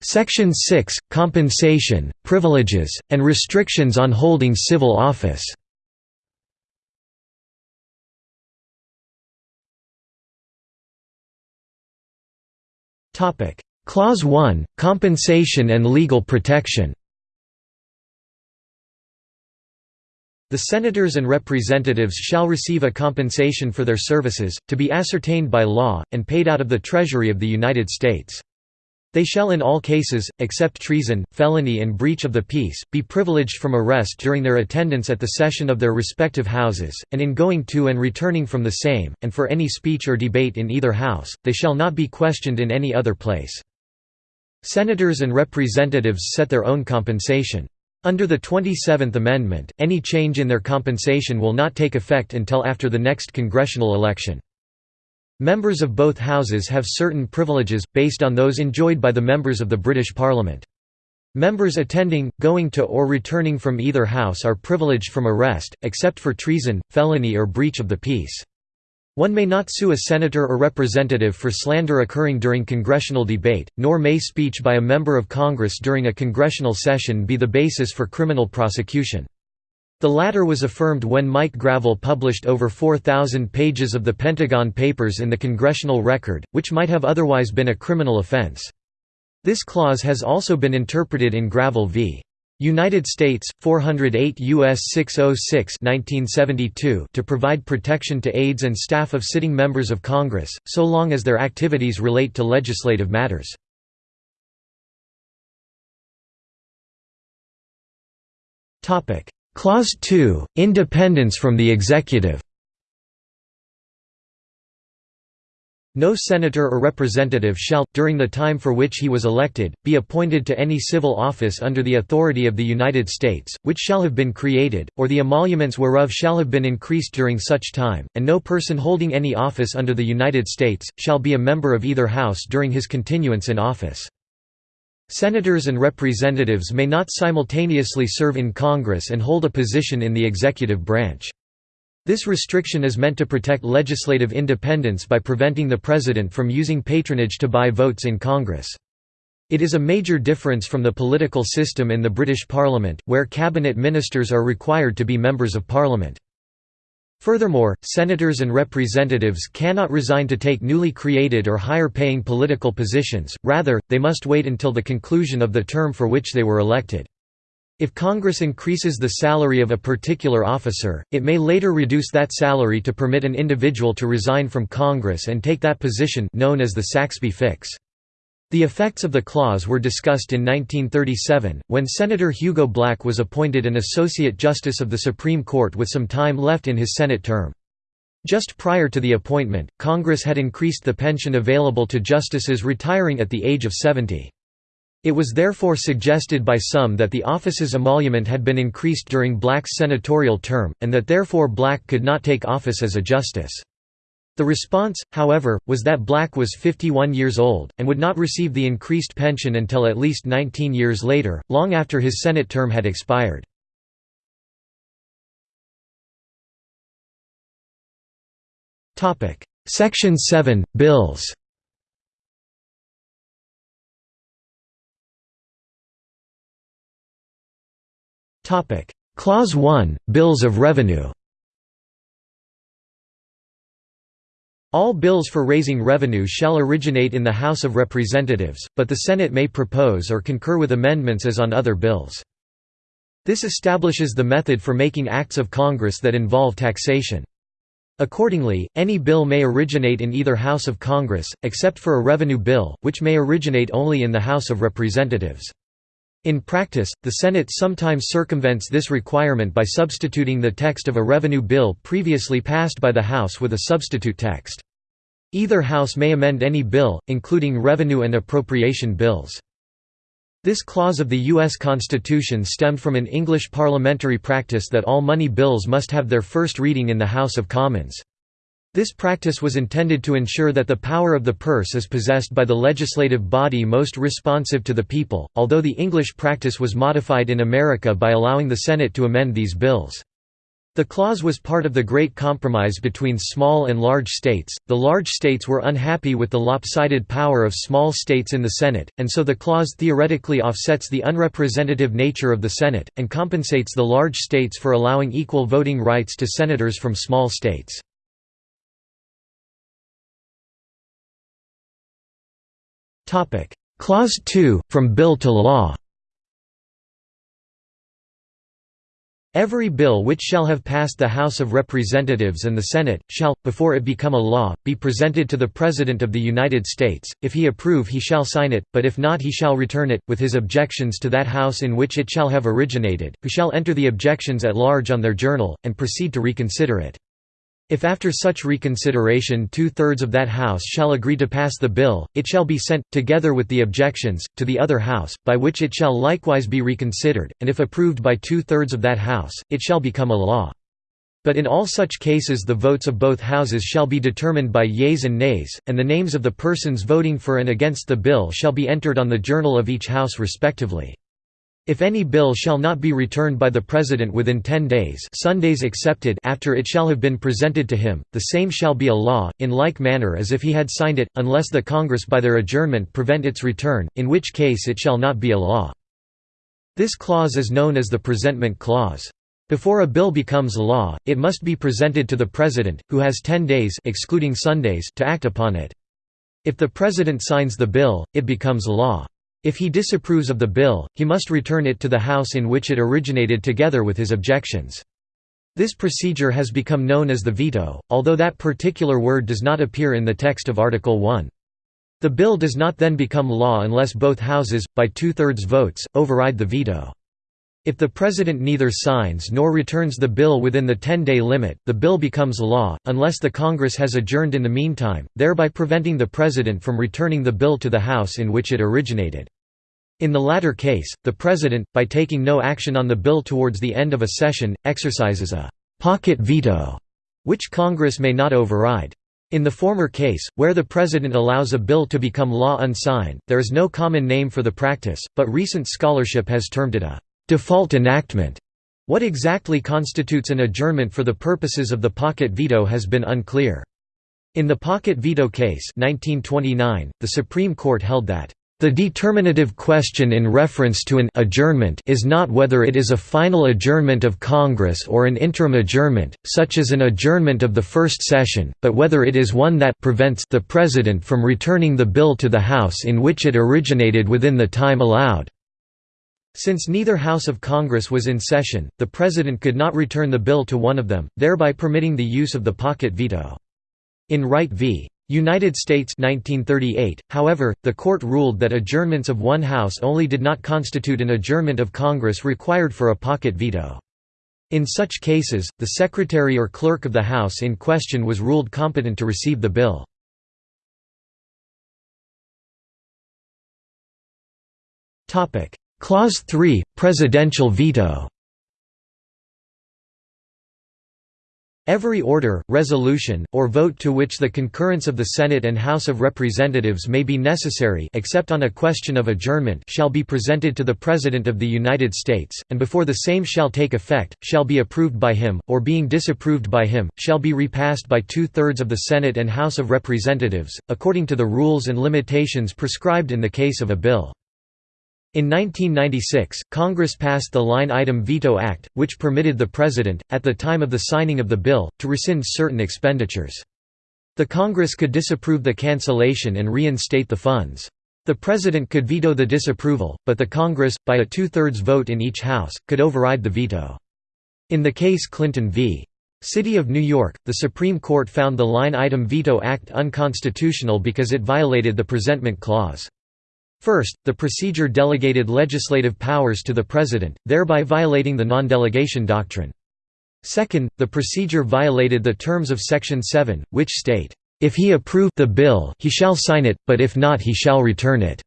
Section 6 – Compensation, privileges, and restrictions on holding civil office. Clause 1 – Compensation and legal protection. The senators and representatives shall receive a compensation for their services, to be ascertained by law, and paid out of the Treasury of the United States. They shall in all cases, except treason, felony and breach of the peace, be privileged from arrest during their attendance at the session of their respective houses, and in going to and returning from the same, and for any speech or debate in either house, they shall not be questioned in any other place. Senators and representatives set their own compensation. Under the 27th Amendment, any change in their compensation will not take effect until after the next congressional election. Members of both houses have certain privileges, based on those enjoyed by the members of the British Parliament. Members attending, going to or returning from either house are privileged from arrest, except for treason, felony or breach of the peace. One may not sue a senator or representative for slander occurring during congressional debate, nor may speech by a member of Congress during a congressional session be the basis for criminal prosecution. The latter was affirmed when Mike Gravel published over 4,000 pages of the Pentagon Papers in the Congressional Record, which might have otherwise been a criminal offense. This clause has also been interpreted in Gravel v. United States 408 US 606 1972 to provide protection to aides and staff of sitting members of Congress so long as their activities relate to legislative matters. Clause 2 Independence from the executive No senator or representative shall, during the time for which he was elected, be appointed to any civil office under the authority of the United States, which shall have been created, or the emoluments whereof shall have been increased during such time, and no person holding any office under the United States, shall be a member of either House during his continuance in office. Senators and representatives may not simultaneously serve in Congress and hold a position in the executive branch. This restriction is meant to protect legislative independence by preventing the President from using patronage to buy votes in Congress. It is a major difference from the political system in the British Parliament, where cabinet ministers are required to be members of Parliament. Furthermore, senators and representatives cannot resign to take newly created or higher-paying political positions, rather, they must wait until the conclusion of the term for which they were elected. If Congress increases the salary of a particular officer, it may later reduce that salary to permit an individual to resign from Congress and take that position known as the Saxbe fix. The effects of the clause were discussed in 1937, when Senator Hugo Black was appointed an Associate Justice of the Supreme Court with some time left in his Senate term. Just prior to the appointment, Congress had increased the pension available to justices retiring at the age of 70. It was therefore suggested by some that the office's emolument had been increased during Black's senatorial term, and that therefore Black could not take office as a justice. The response, however, was that Black was 51 years old, and would not receive the increased pension until at least 19 years later, long after his Senate term had expired. Section 7 – Bills. Clause 1 – Bills of Revenue All bills for raising revenue shall originate in the House of Representatives, but the Senate may propose or concur with amendments as on other bills. This establishes the method for making acts of Congress that involve taxation. Accordingly, any bill may originate in either House of Congress, except for a revenue bill, which may originate only in the House of Representatives. In practice, the Senate sometimes circumvents this requirement by substituting the text of a revenue bill previously passed by the House with a substitute text. Either House may amend any bill, including revenue and appropriation bills. This clause of the U.S. Constitution stemmed from an English parliamentary practice that all money bills must have their first reading in the House of Commons. This practice was intended to ensure that the power of the purse is possessed by the legislative body most responsive to the people, although the English practice was modified in America by allowing the Senate to amend these bills. The clause was part of the Great Compromise between small and large states. The large states were unhappy with the lopsided power of small states in the Senate, and so the clause theoretically offsets the unrepresentative nature of the Senate, and compensates the large states for allowing equal voting rights to senators from small states. Clause 2, from bill to law. Every bill which shall have passed the House of Representatives and the Senate, shall, before it become a law, be presented to the President of the United States, if he approve he shall sign it, but if not he shall return it, with his objections to that House in which it shall have originated, who shall enter the objections at large on their journal, and proceed to reconsider it. If after such reconsideration two-thirds of that House shall agree to pass the bill, it shall be sent, together with the objections, to the other House, by which it shall likewise be reconsidered, and if approved by two-thirds of that House, it shall become a law. But in all such cases the votes of both houses shall be determined by yeas and nays, and the names of the persons voting for and against the bill shall be entered on the journal of each House respectively. If any bill shall not be returned by the President within ten days Sundays excepted after it shall have been presented to him, the same shall be a law, in like manner as if he had signed it, unless the Congress by their adjournment prevent its return, in which case it shall not be a law. This clause is known as the presentment clause. Before a bill becomes a law, it must be presented to the President, who has ten days excluding Sundays to act upon it. If the President signs the bill, it becomes a law. If he disapproves of the bill, he must return it to the House in which it originated together with his objections. This procedure has become known as the veto, although that particular word does not appear in the text of Article 1. The bill does not then become law unless both houses, by two-thirds votes, override the veto. If the President neither signs nor returns the bill within the 10-day limit, the bill becomes law, unless the Congress has adjourned in the meantime, thereby preventing the President from returning the bill to the House in which it originated. In the latter case, the President, by taking no action on the bill towards the end of a session, exercises a «pocket veto», which Congress may not override. In the former case, where the President allows a bill to become law unsigned, there is no common name for the practice, but recent scholarship has termed it a Default enactment. What exactly constitutes an adjournment for the purposes of the pocket veto has been unclear. In the pocket veto case 1929, the Supreme Court held that the determinative question in reference to an adjournment is not whether it is a final adjournment of Congress or an interim adjournment, such as an adjournment of the first session, but whether it is one that prevents the President from returning the bill to the House in which it originated within the time allowed. Since neither House of Congress was in session, the President could not return the bill to one of them, thereby permitting the use of the pocket veto. In Wright v. United States 1938, however, the court ruled that adjournments of one House only did not constitute an adjournment of Congress required for a pocket veto. In such cases, the Secretary or Clerk of the House in question was ruled competent to receive the bill. Clause 3 – Presidential veto Every order, resolution, or vote to which the concurrence of the Senate and House of Representatives may be necessary except on a question of adjournment shall be presented to the President of the United States, and before the same shall take effect, shall be approved by him, or being disapproved by him, shall be repassed by two-thirds of the Senate and House of Representatives, according to the rules and limitations prescribed in the case of a bill. In 1996, Congress passed the Line Item Veto Act, which permitted the President, at the time of the signing of the bill, to rescind certain expenditures. The Congress could disapprove the cancellation and reinstate the funds. The President could veto the disapproval, but the Congress, by a two-thirds vote in each House, could override the veto. In the case Clinton v. City of New York, the Supreme Court found the Line Item Veto Act unconstitutional because it violated the Presentment Clause. First, the procedure delegated legislative powers to the President, thereby violating the non-delegation doctrine. Second, the procedure violated the terms of Section 7, which state, "...if he approve the bill, he shall sign it, but if not he shall return it."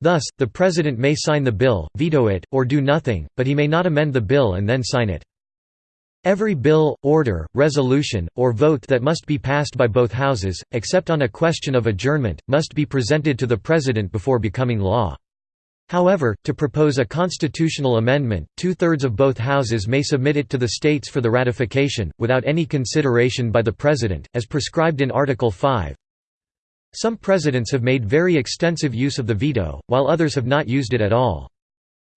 Thus, the President may sign the bill, veto it, or do nothing, but he may not amend the bill and then sign it. Every bill, order, resolution, or vote that must be passed by both houses, except on a question of adjournment, must be presented to the President before becoming law. However, to propose a constitutional amendment, two-thirds of both houses may submit it to the states for the ratification, without any consideration by the President, as prescribed in Article 5. Some presidents have made very extensive use of the veto, while others have not used it at all.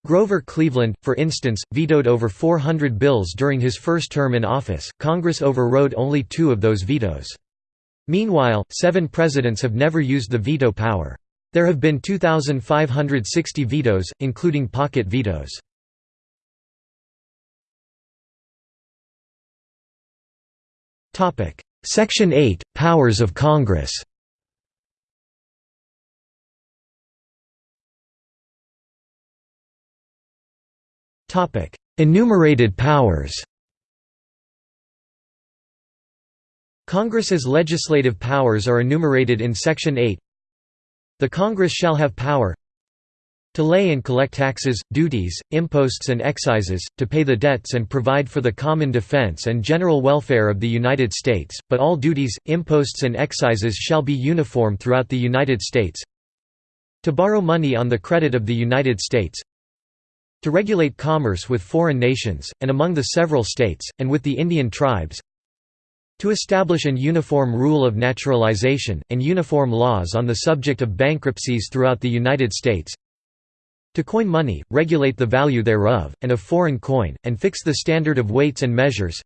Grover Cleveland, for instance, vetoed over 400 bills during his first term in office. Congress overrode only two of those vetoes. Meanwhile, seven presidents have never used the veto power. There have been 2,560 vetoes, including pocket vetoes. Section 8 – Powers of Congress Enumerated powers Congress's legislative powers are enumerated in Section 8 The Congress shall have power to lay and collect taxes, duties, imposts and excises, to pay the debts and provide for the common defense and general welfare of the United States, but all duties, imposts and excises shall be uniform throughout the United States. To borrow money on the credit of the United States to regulate commerce with foreign nations, and among the several states, and with the Indian tribes to establish an uniform rule of naturalization, and uniform laws on the subject of bankruptcies throughout the United States to coin money, regulate the value thereof, and of foreign coin, and fix the standard of weights and measures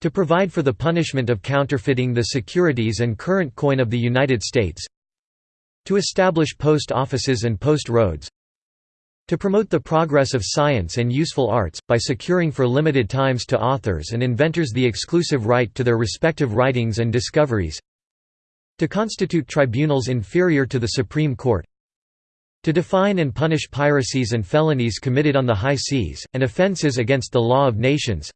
to provide for the punishment of counterfeiting the securities and current coin of the United States To establish post offices and post roads to promote the progress of science and useful arts, by securing for limited times to authors and inventors the exclusive right to their respective writings and discoveries to constitute tribunals inferior to the Supreme Court to define and punish piracies and felonies committed on the high seas, and offences against the law of nations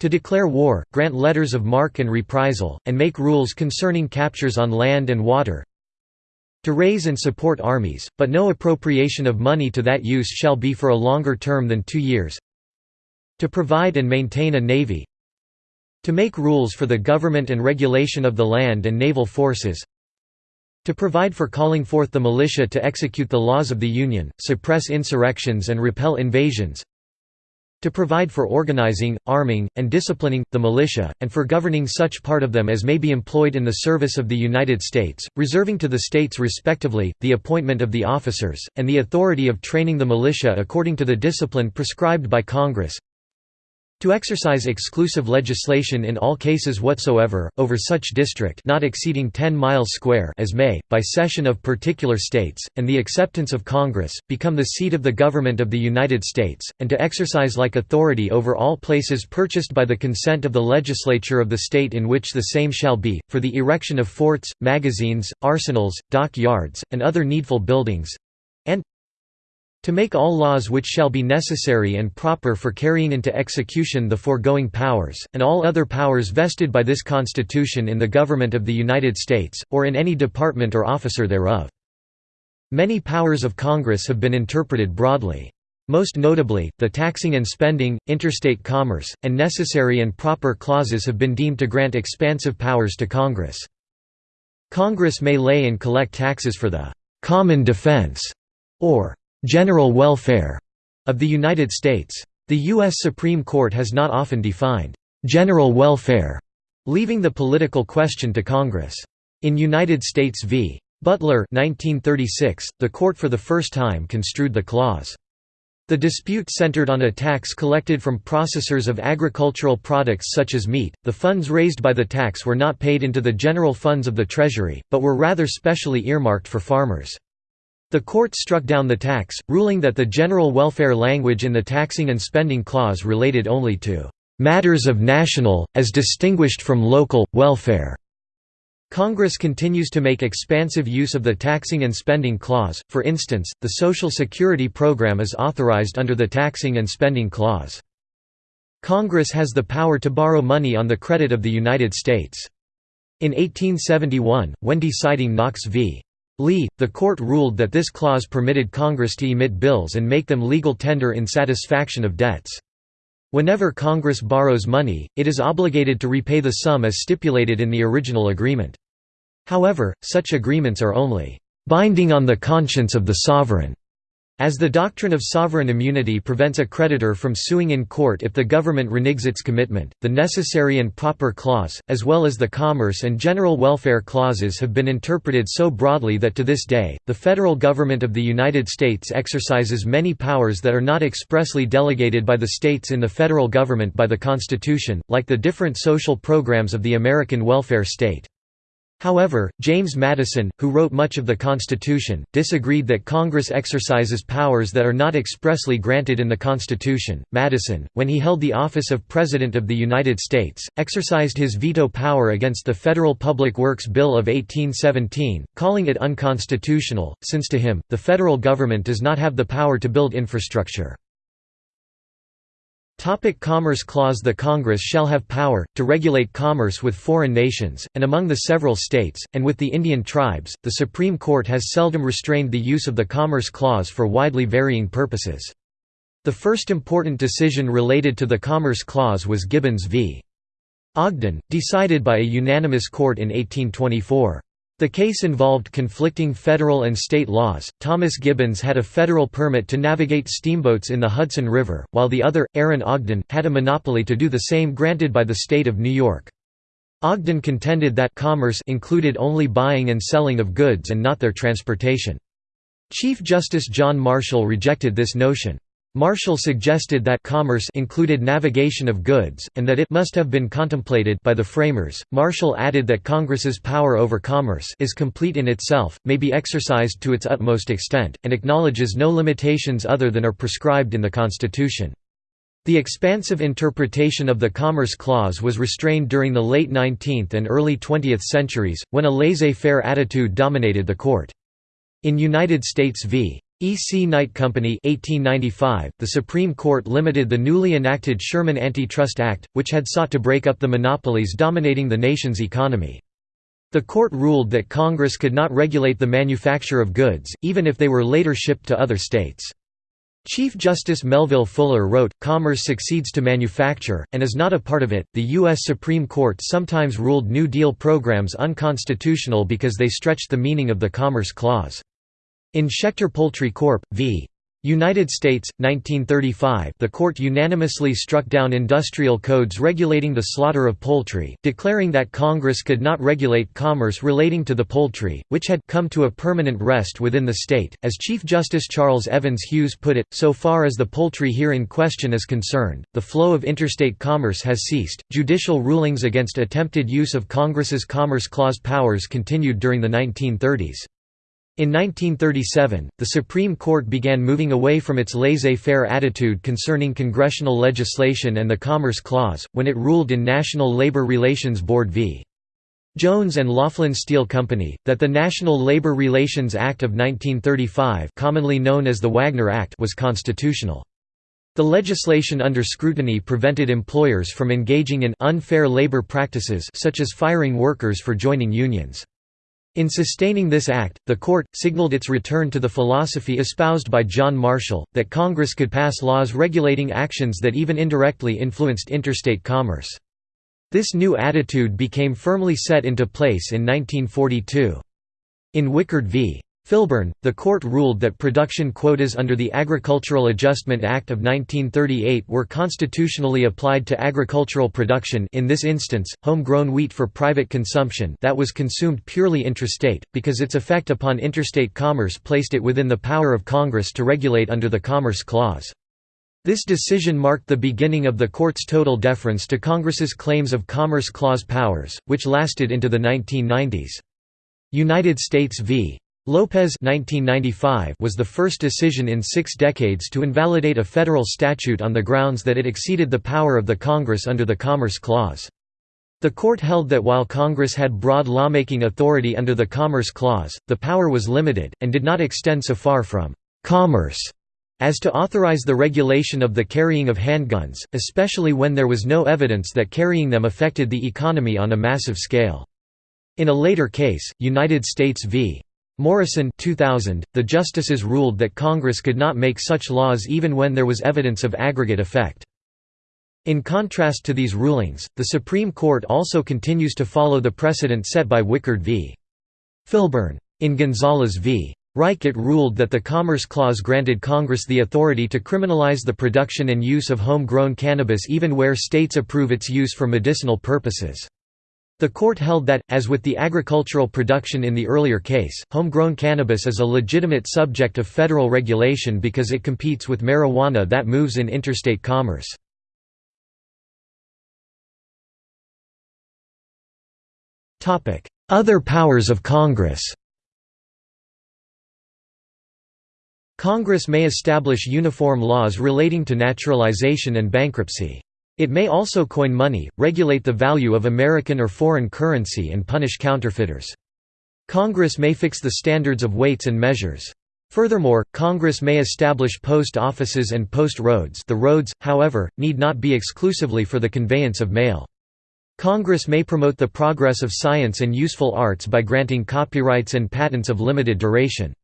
to declare war, grant letters of marque and reprisal, and make rules concerning captures on land and water to raise and support armies, but no appropriation of money to that use shall be for a longer term than two years. To provide and maintain a navy. To make rules for the government and regulation of the land and naval forces. To provide for calling forth the militia to execute the laws of the Union, suppress insurrections and repel invasions to provide for organizing, arming, and disciplining, the militia, and for governing such part of them as may be employed in the service of the United States, reserving to the states respectively, the appointment of the officers, and the authority of training the militia according to the discipline prescribed by Congress, to exercise exclusive legislation in all cases whatsoever, over such district not exceeding 10 miles square as may, by cession of particular states, and the acceptance of Congress, become the seat of the Government of the United States, and to exercise like authority over all places purchased by the consent of the legislature of the state in which the same shall be, for the erection of forts, magazines, arsenals, dock yards, and other needful buildings, to make all laws which shall be necessary and proper for carrying into execution the foregoing powers, and all other powers vested by this Constitution in the Government of the United States, or in any department or officer thereof. Many powers of Congress have been interpreted broadly. Most notably, the taxing and spending, interstate commerce, and necessary and proper clauses have been deemed to grant expansive powers to Congress. Congress may lay and collect taxes for the «common defense» or general welfare of the United States. The U.S. Supreme Court has not often defined general welfare, leaving the political question to Congress. In United States v. Butler 1936, the court for the first time construed the clause. The dispute centered on a tax collected from processors of agricultural products such as meat. The funds raised by the tax were not paid into the general funds of the Treasury, but were rather specially earmarked for farmers. The court struck down the tax, ruling that the general welfare language in the taxing and spending clause related only to matters of national, as distinguished from local, welfare. Congress continues to make expansive use of the taxing and spending clause, for instance, the Social Security program is authorized under the taxing and spending clause. Congress has the power to borrow money on the credit of the United States. In 1871, when deciding Knox v. Lee, the court ruled that this clause permitted Congress to emit bills and make them legal tender in satisfaction of debts. Whenever Congress borrows money, it is obligated to repay the sum as stipulated in the original agreement. However, such agreements are only binding on the conscience of the sovereign. As the doctrine of sovereign immunity prevents a creditor from suing in court if the government reneges its commitment, the necessary and proper clause, as well as the commerce and general welfare clauses have been interpreted so broadly that to this day, the federal government of the United States exercises many powers that are not expressly delegated by the states in the federal government by the Constitution, like the different social programs of the American welfare state. However, James Madison, who wrote much of the Constitution, disagreed that Congress exercises powers that are not expressly granted in the Constitution. Madison, when he held the office of President of the United States, exercised his veto power against the Federal Public Works Bill of 1817, calling it unconstitutional, since to him, the federal government does not have the power to build infrastructure. Topic commerce Clause The Congress shall have power, to regulate commerce with foreign nations, and among the several states, and with the Indian tribes. The Supreme Court has seldom restrained the use of the Commerce Clause for widely varying purposes. The first important decision related to the Commerce Clause was Gibbons v. Ogden, decided by a unanimous court in 1824. The case involved conflicting federal and state laws. Thomas Gibbons had a federal permit to navigate steamboats in the Hudson River, while the other, Aaron Ogden, had a monopoly to do the same granted by the state of New York. Ogden contended that commerce included only buying and selling of goods and not their transportation. Chief Justice John Marshall rejected this notion. Marshall suggested that commerce included navigation of goods, and that it must have been contemplated by the framers. Marshall added that Congress's power over commerce is complete in itself, may be exercised to its utmost extent, and acknowledges no limitations other than are prescribed in the Constitution. The expansive interpretation of the Commerce Clause was restrained during the late 19th and early 20th centuries, when a laissez-faire attitude dominated the court. In United States v. E. C. Knight Company 1895, the Supreme Court limited the newly enacted Sherman Antitrust Act, which had sought to break up the monopolies dominating the nation's economy. The court ruled that Congress could not regulate the manufacture of goods, even if they were later shipped to other states. Chief Justice Melville Fuller wrote, Commerce succeeds to manufacture, and is not a part of it. The U.S. Supreme Court sometimes ruled New Deal programs unconstitutional because they stretched the meaning of the Commerce Clause. In Schechter Poultry Corp. v. United States, 1935 the court unanimously struck down industrial codes regulating the slaughter of poultry, declaring that Congress could not regulate commerce relating to the poultry, which had come to a permanent rest within the state. As Chief Justice Charles Evans Hughes put it, so far as the poultry here in question is concerned, the flow of interstate commerce has ceased. Judicial rulings against attempted use of Congress's Commerce Clause powers continued during the 1930s. In 1937, the Supreme Court began moving away from its laissez-faire attitude concerning congressional legislation and the Commerce Clause, when it ruled in National Labor Relations Board v. Jones and Laughlin Steel Company, that the National Labor Relations Act of 1935 commonly known as the Wagner Act was constitutional. The legislation under scrutiny prevented employers from engaging in unfair labor practices such as firing workers for joining unions. In sustaining this act, the court, signaled its return to the philosophy espoused by John Marshall, that Congress could pass laws regulating actions that even indirectly influenced interstate commerce. This new attitude became firmly set into place in 1942. In Wickard v. Filburn, the court ruled that production quotas under the Agricultural Adjustment Act of 1938 were constitutionally applied to agricultural production in this instance, homegrown wheat for private consumption that was consumed purely intrastate, because its effect upon interstate commerce placed it within the power of Congress to regulate under the Commerce Clause. This decision marked the beginning of the court's total deference to Congress's claims of Commerce Clause powers, which lasted into the 1990s. United States v. Lopez 1995 was the first decision in six decades to invalidate a federal statute on the grounds that it exceeded the power of the Congress under the Commerce Clause. The court held that while Congress had broad lawmaking authority under the Commerce Clause, the power was limited, and did not extend so far from «commerce» as to authorize the regulation of the carrying of handguns, especially when there was no evidence that carrying them affected the economy on a massive scale. In a later case, United States v. Morrison 2000, the justices ruled that Congress could not make such laws even when there was evidence of aggregate effect. In contrast to these rulings, the Supreme Court also continues to follow the precedent set by Wickard v. Filburn. In Gonzales v. Raich it ruled that the Commerce Clause granted Congress the authority to criminalize the production and use of home-grown cannabis even where states approve its use for medicinal purposes. The court held that, as with the agricultural production in the earlier case, homegrown cannabis is a legitimate subject of federal regulation because it competes with marijuana that moves in interstate commerce. Other powers of Congress Congress may establish uniform laws relating to naturalization and bankruptcy. It may also coin money, regulate the value of American or foreign currency and punish counterfeiters. Congress may fix the standards of weights and measures. Furthermore, Congress may establish post offices and post roads the roads, however, need not be exclusively for the conveyance of mail. Congress may promote the progress of science and useful arts by granting copyrights and patents of limited duration.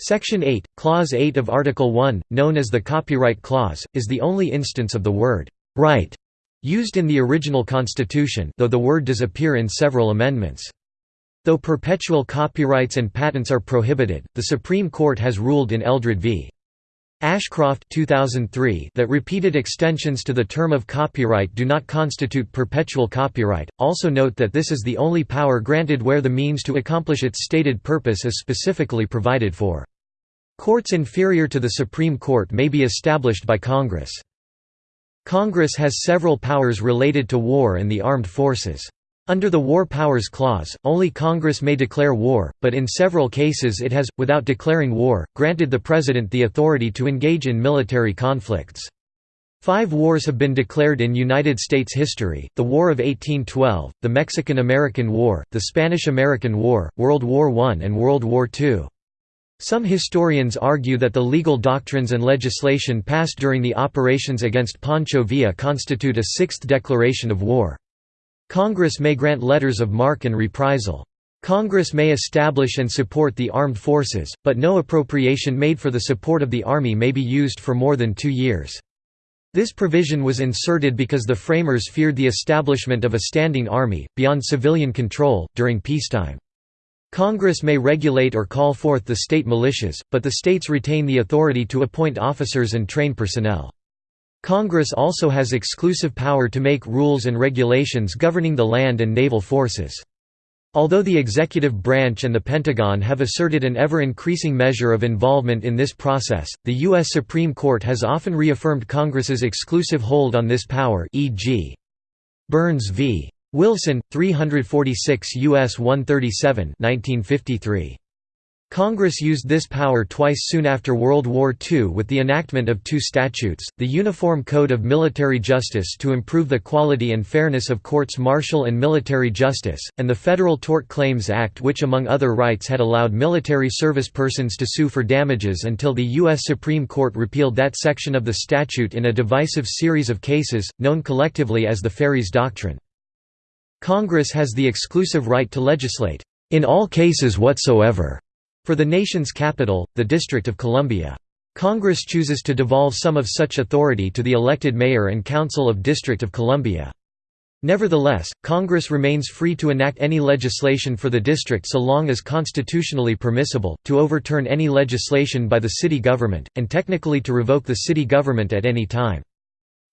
Section 8, Clause 8 of Article 1, known as the Copyright Clause, is the only instance of the word right used in the original Constitution though the word does appear in several amendments. Though perpetual copyrights and patents are prohibited, the Supreme Court has ruled in Eldred v. Ashcroft 2003 that repeated extensions to the term of copyright do not constitute perpetual copyright. Also note that this is the only power granted where the means to accomplish its stated purpose is specifically provided for. Courts inferior to the Supreme Court may be established by Congress. Congress has several powers related to war and the armed forces. Under the War Powers Clause, only Congress may declare war, but in several cases it has, without declaring war, granted the President the authority to engage in military conflicts. Five wars have been declared in United States history, the War of 1812, the Mexican–American War, the Spanish–American War, World War I and World War II. Some historians argue that the legal doctrines and legislation passed during the operations against Pancho Villa constitute a sixth declaration of war. Congress may grant letters of marque and reprisal. Congress may establish and support the armed forces, but no appropriation made for the support of the Army may be used for more than two years. This provision was inserted because the framers feared the establishment of a standing army, beyond civilian control, during peacetime. Congress may regulate or call forth the state militias, but the states retain the authority to appoint officers and train personnel. Congress also has exclusive power to make rules and regulations governing the land and naval forces. Although the executive branch and the Pentagon have asserted an ever-increasing measure of involvement in this process, the U.S. Supreme Court has often reaffirmed Congress's exclusive hold on this power e.g. Burns v. Wilson, 346 U.S. 137 1953. Congress used this power twice soon after World War II with the enactment of two statutes, the Uniform Code of Military Justice to improve the quality and fairness of courts martial and military justice, and the Federal Tort Claims Act which among other rights had allowed military service persons to sue for damages until the U.S. Supreme Court repealed that section of the statute in a divisive series of cases, known collectively as the Feres Doctrine. Congress has the exclusive right to legislate, "...in all cases whatsoever." For the nation's capital, the District of Columbia. Congress chooses to devolve some of such authority to the elected mayor and council of District of Columbia. Nevertheless, Congress remains free to enact any legislation for the district so long as constitutionally permissible, to overturn any legislation by the city government, and technically to revoke the city government at any time.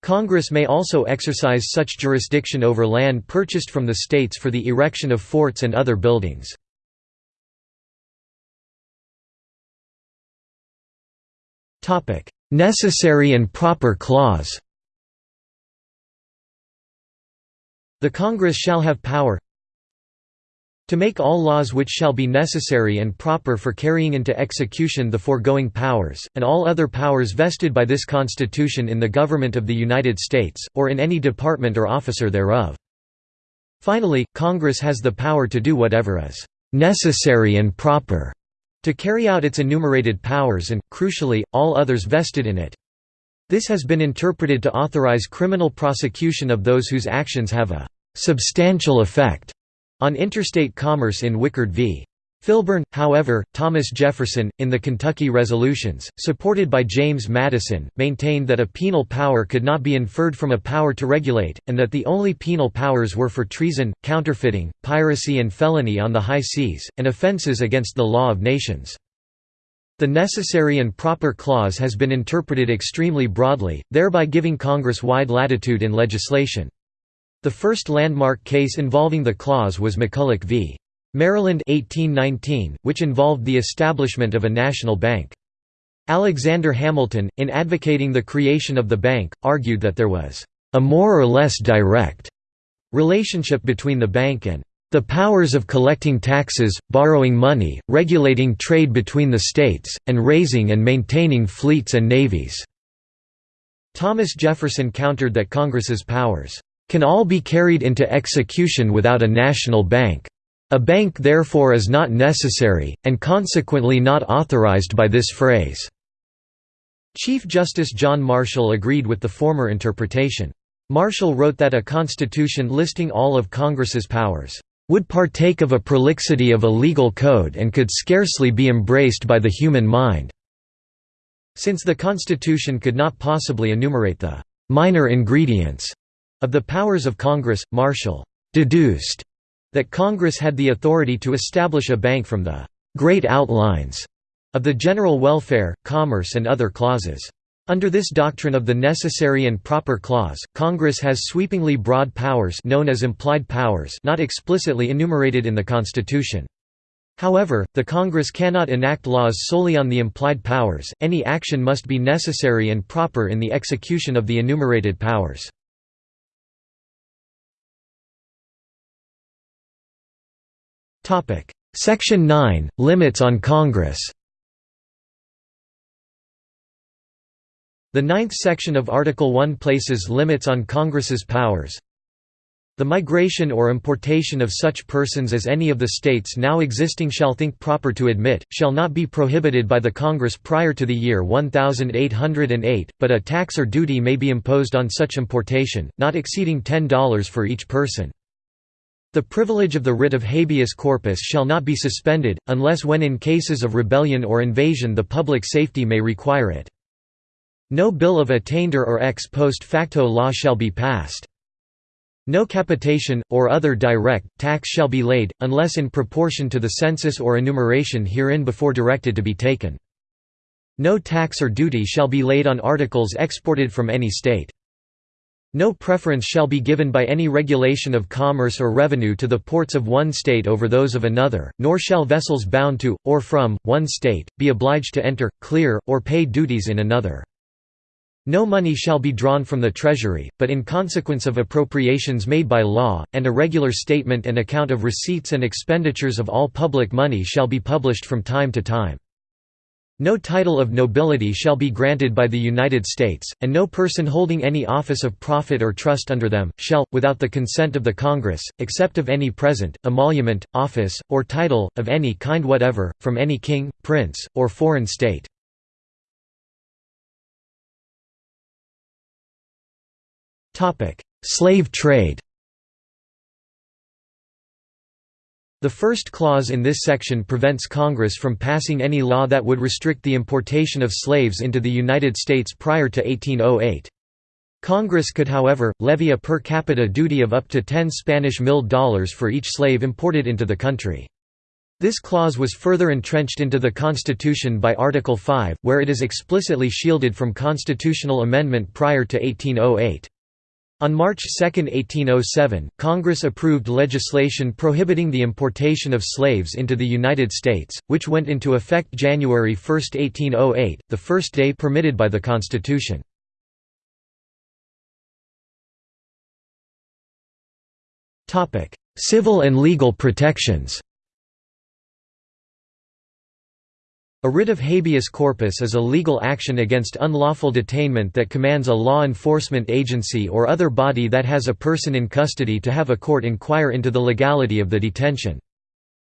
Congress may also exercise such jurisdiction over land purchased from the states for the erection of forts and other buildings. Necessary and proper clause. The Congress shall have power to make all laws which shall be necessary and proper for carrying into execution the foregoing powers, and all other powers vested by this Constitution in the Government of the United States, or in any department or officer thereof. Finally, Congress has the power to do whatever is necessary and proper to carry out its enumerated powers and, crucially, all others vested in it. This has been interpreted to authorize criminal prosecution of those whose actions have a «substantial effect» on interstate commerce in Wickard v. Filburn, however, Thomas Jefferson, in the Kentucky Resolutions, supported by James Madison, maintained that a penal power could not be inferred from a power to regulate, and that the only penal powers were for treason, counterfeiting, piracy and felony on the high seas, and offenses against the law of nations. The necessary and proper clause has been interpreted extremely broadly, thereby giving Congress wide latitude in legislation. The first landmark case involving the clause was McCulloch v. Maryland 1819, which involved the establishment of a national bank. Alexander Hamilton, in advocating the creation of the bank, argued that there was a more or less direct relationship between the bank and the powers of collecting taxes, borrowing money, regulating trade between the states, and raising and maintaining fleets and navies." Thomas Jefferson countered that Congress's powers, "...can all be carried into execution without a national bank." A bank therefore is not necessary, and consequently not authorized by this phrase." Chief Justice John Marshall agreed with the former interpretation. Marshall wrote that a constitution listing all of Congress's powers, "...would partake of a prolixity of a legal code and could scarcely be embraced by the human mind." Since the Constitution could not possibly enumerate the "...minor ingredients," of the powers of Congress, Marshall "...deduced," that Congress had the authority to establish a bank from the «great outlines» of the general welfare, commerce and other clauses. Under this doctrine of the necessary and proper clause, Congress has sweepingly broad powers known as implied powers not explicitly enumerated in the Constitution. However, the Congress cannot enact laws solely on the implied powers, any action must be necessary and proper in the execution of the enumerated powers. Section 9 – Limits on Congress The ninth section of Article 1 places limits on Congress's powers. The migration or importation of such persons as any of the states now existing shall think proper to admit, shall not be prohibited by the Congress prior to the year 1808, but a tax or duty may be imposed on such importation, not exceeding $10 for each person. The privilege of the writ of habeas corpus shall not be suspended, unless when in cases of rebellion or invasion the public safety may require it. No bill of attainder or ex post facto law shall be passed. No capitation, or other direct, tax shall be laid, unless in proportion to the census or enumeration herein before directed to be taken. No tax or duty shall be laid on articles exported from any state. No preference shall be given by any regulation of commerce or revenue to the ports of one state over those of another, nor shall vessels bound to, or from, one state, be obliged to enter, clear, or pay duties in another. No money shall be drawn from the Treasury, but in consequence of appropriations made by law, and a regular statement and account of receipts and expenditures of all public money shall be published from time to time. No title of nobility shall be granted by the United States, and no person holding any office of profit or trust under them, shall, without the consent of the Congress, accept of any present, emolument, office, or title, of any kind whatever, from any king, prince, or foreign state. Slave trade The first clause in this section prevents Congress from passing any law that would restrict the importation of slaves into the United States prior to 1808. Congress could however, levy a per capita duty of up to 10 Spanish milled dollars for each slave imported into the country. This clause was further entrenched into the Constitution by Article 5, where it is explicitly shielded from constitutional amendment prior to 1808. On March 2, 1807, Congress approved legislation prohibiting the importation of slaves into the United States, which went into effect January 1, 1808, the first day permitted by the Constitution. Civil and legal protections A writ of habeas corpus is a legal action against unlawful detainment that commands a law enforcement agency or other body that has a person in custody to have a court inquire into the legality of the detention.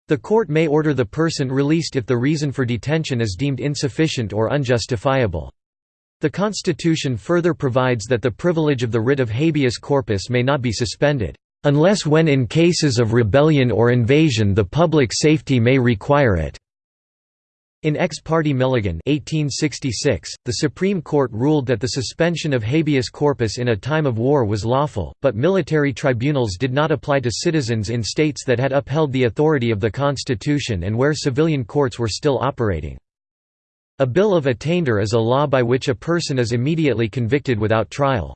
The court may order the person released if the reason for detention is deemed insufficient or unjustifiable. The Constitution further provides that the privilege of the writ of habeas corpus may not be suspended, "...unless when in cases of rebellion or invasion the public safety may require it." In Ex parte Milligan 1866, the Supreme Court ruled that the suspension of habeas corpus in a time of war was lawful, but military tribunals did not apply to citizens in states that had upheld the authority of the Constitution and where civilian courts were still operating. A bill of attainder is a law by which a person is immediately convicted without trial.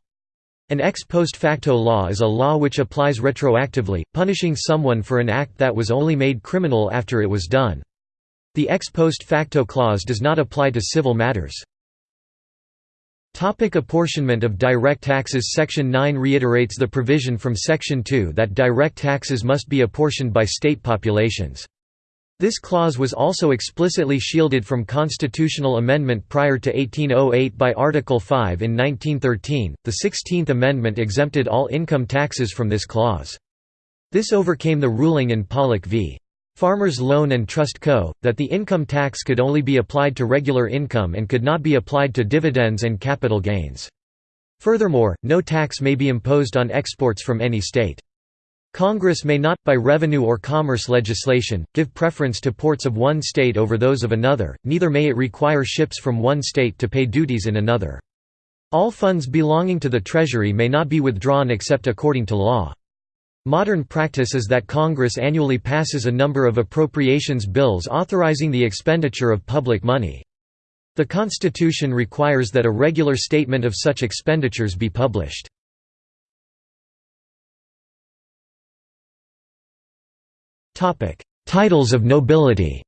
An ex post facto law is a law which applies retroactively, punishing someone for an act that was only made criminal after it was done. The ex post facto clause does not apply to civil matters. Topic apportionment of direct taxes Section 9 reiterates the provision from Section 2 that direct taxes must be apportioned by state populations. This clause was also explicitly shielded from constitutional amendment prior to 1808 by Article 5 in 1913. The Sixteenth Amendment exempted all income taxes from this clause. This overcame the ruling in Pollock v. Farmers Loan and Trust Co., that the income tax could only be applied to regular income and could not be applied to dividends and capital gains. Furthermore, no tax may be imposed on exports from any state. Congress may not, by revenue or commerce legislation, give preference to ports of one state over those of another, neither may it require ships from one state to pay duties in another. All funds belonging to the Treasury may not be withdrawn except according to law. Modern practice is that Congress annually passes a number of appropriations bills authorizing the expenditure of public money. The Constitution requires that a regular statement of such expenditures be published. Titles of nobility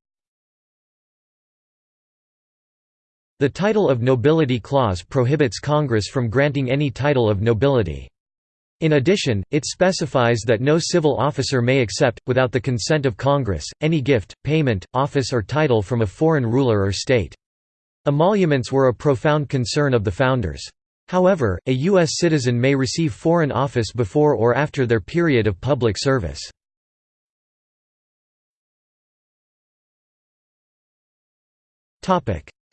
The title of nobility clause prohibits Congress from granting any title of nobility. In addition, it specifies that no civil officer may accept, without the consent of Congress, any gift, payment, office or title from a foreign ruler or state. Emoluments were a profound concern of the founders. However, a U.S. citizen may receive foreign office before or after their period of public service.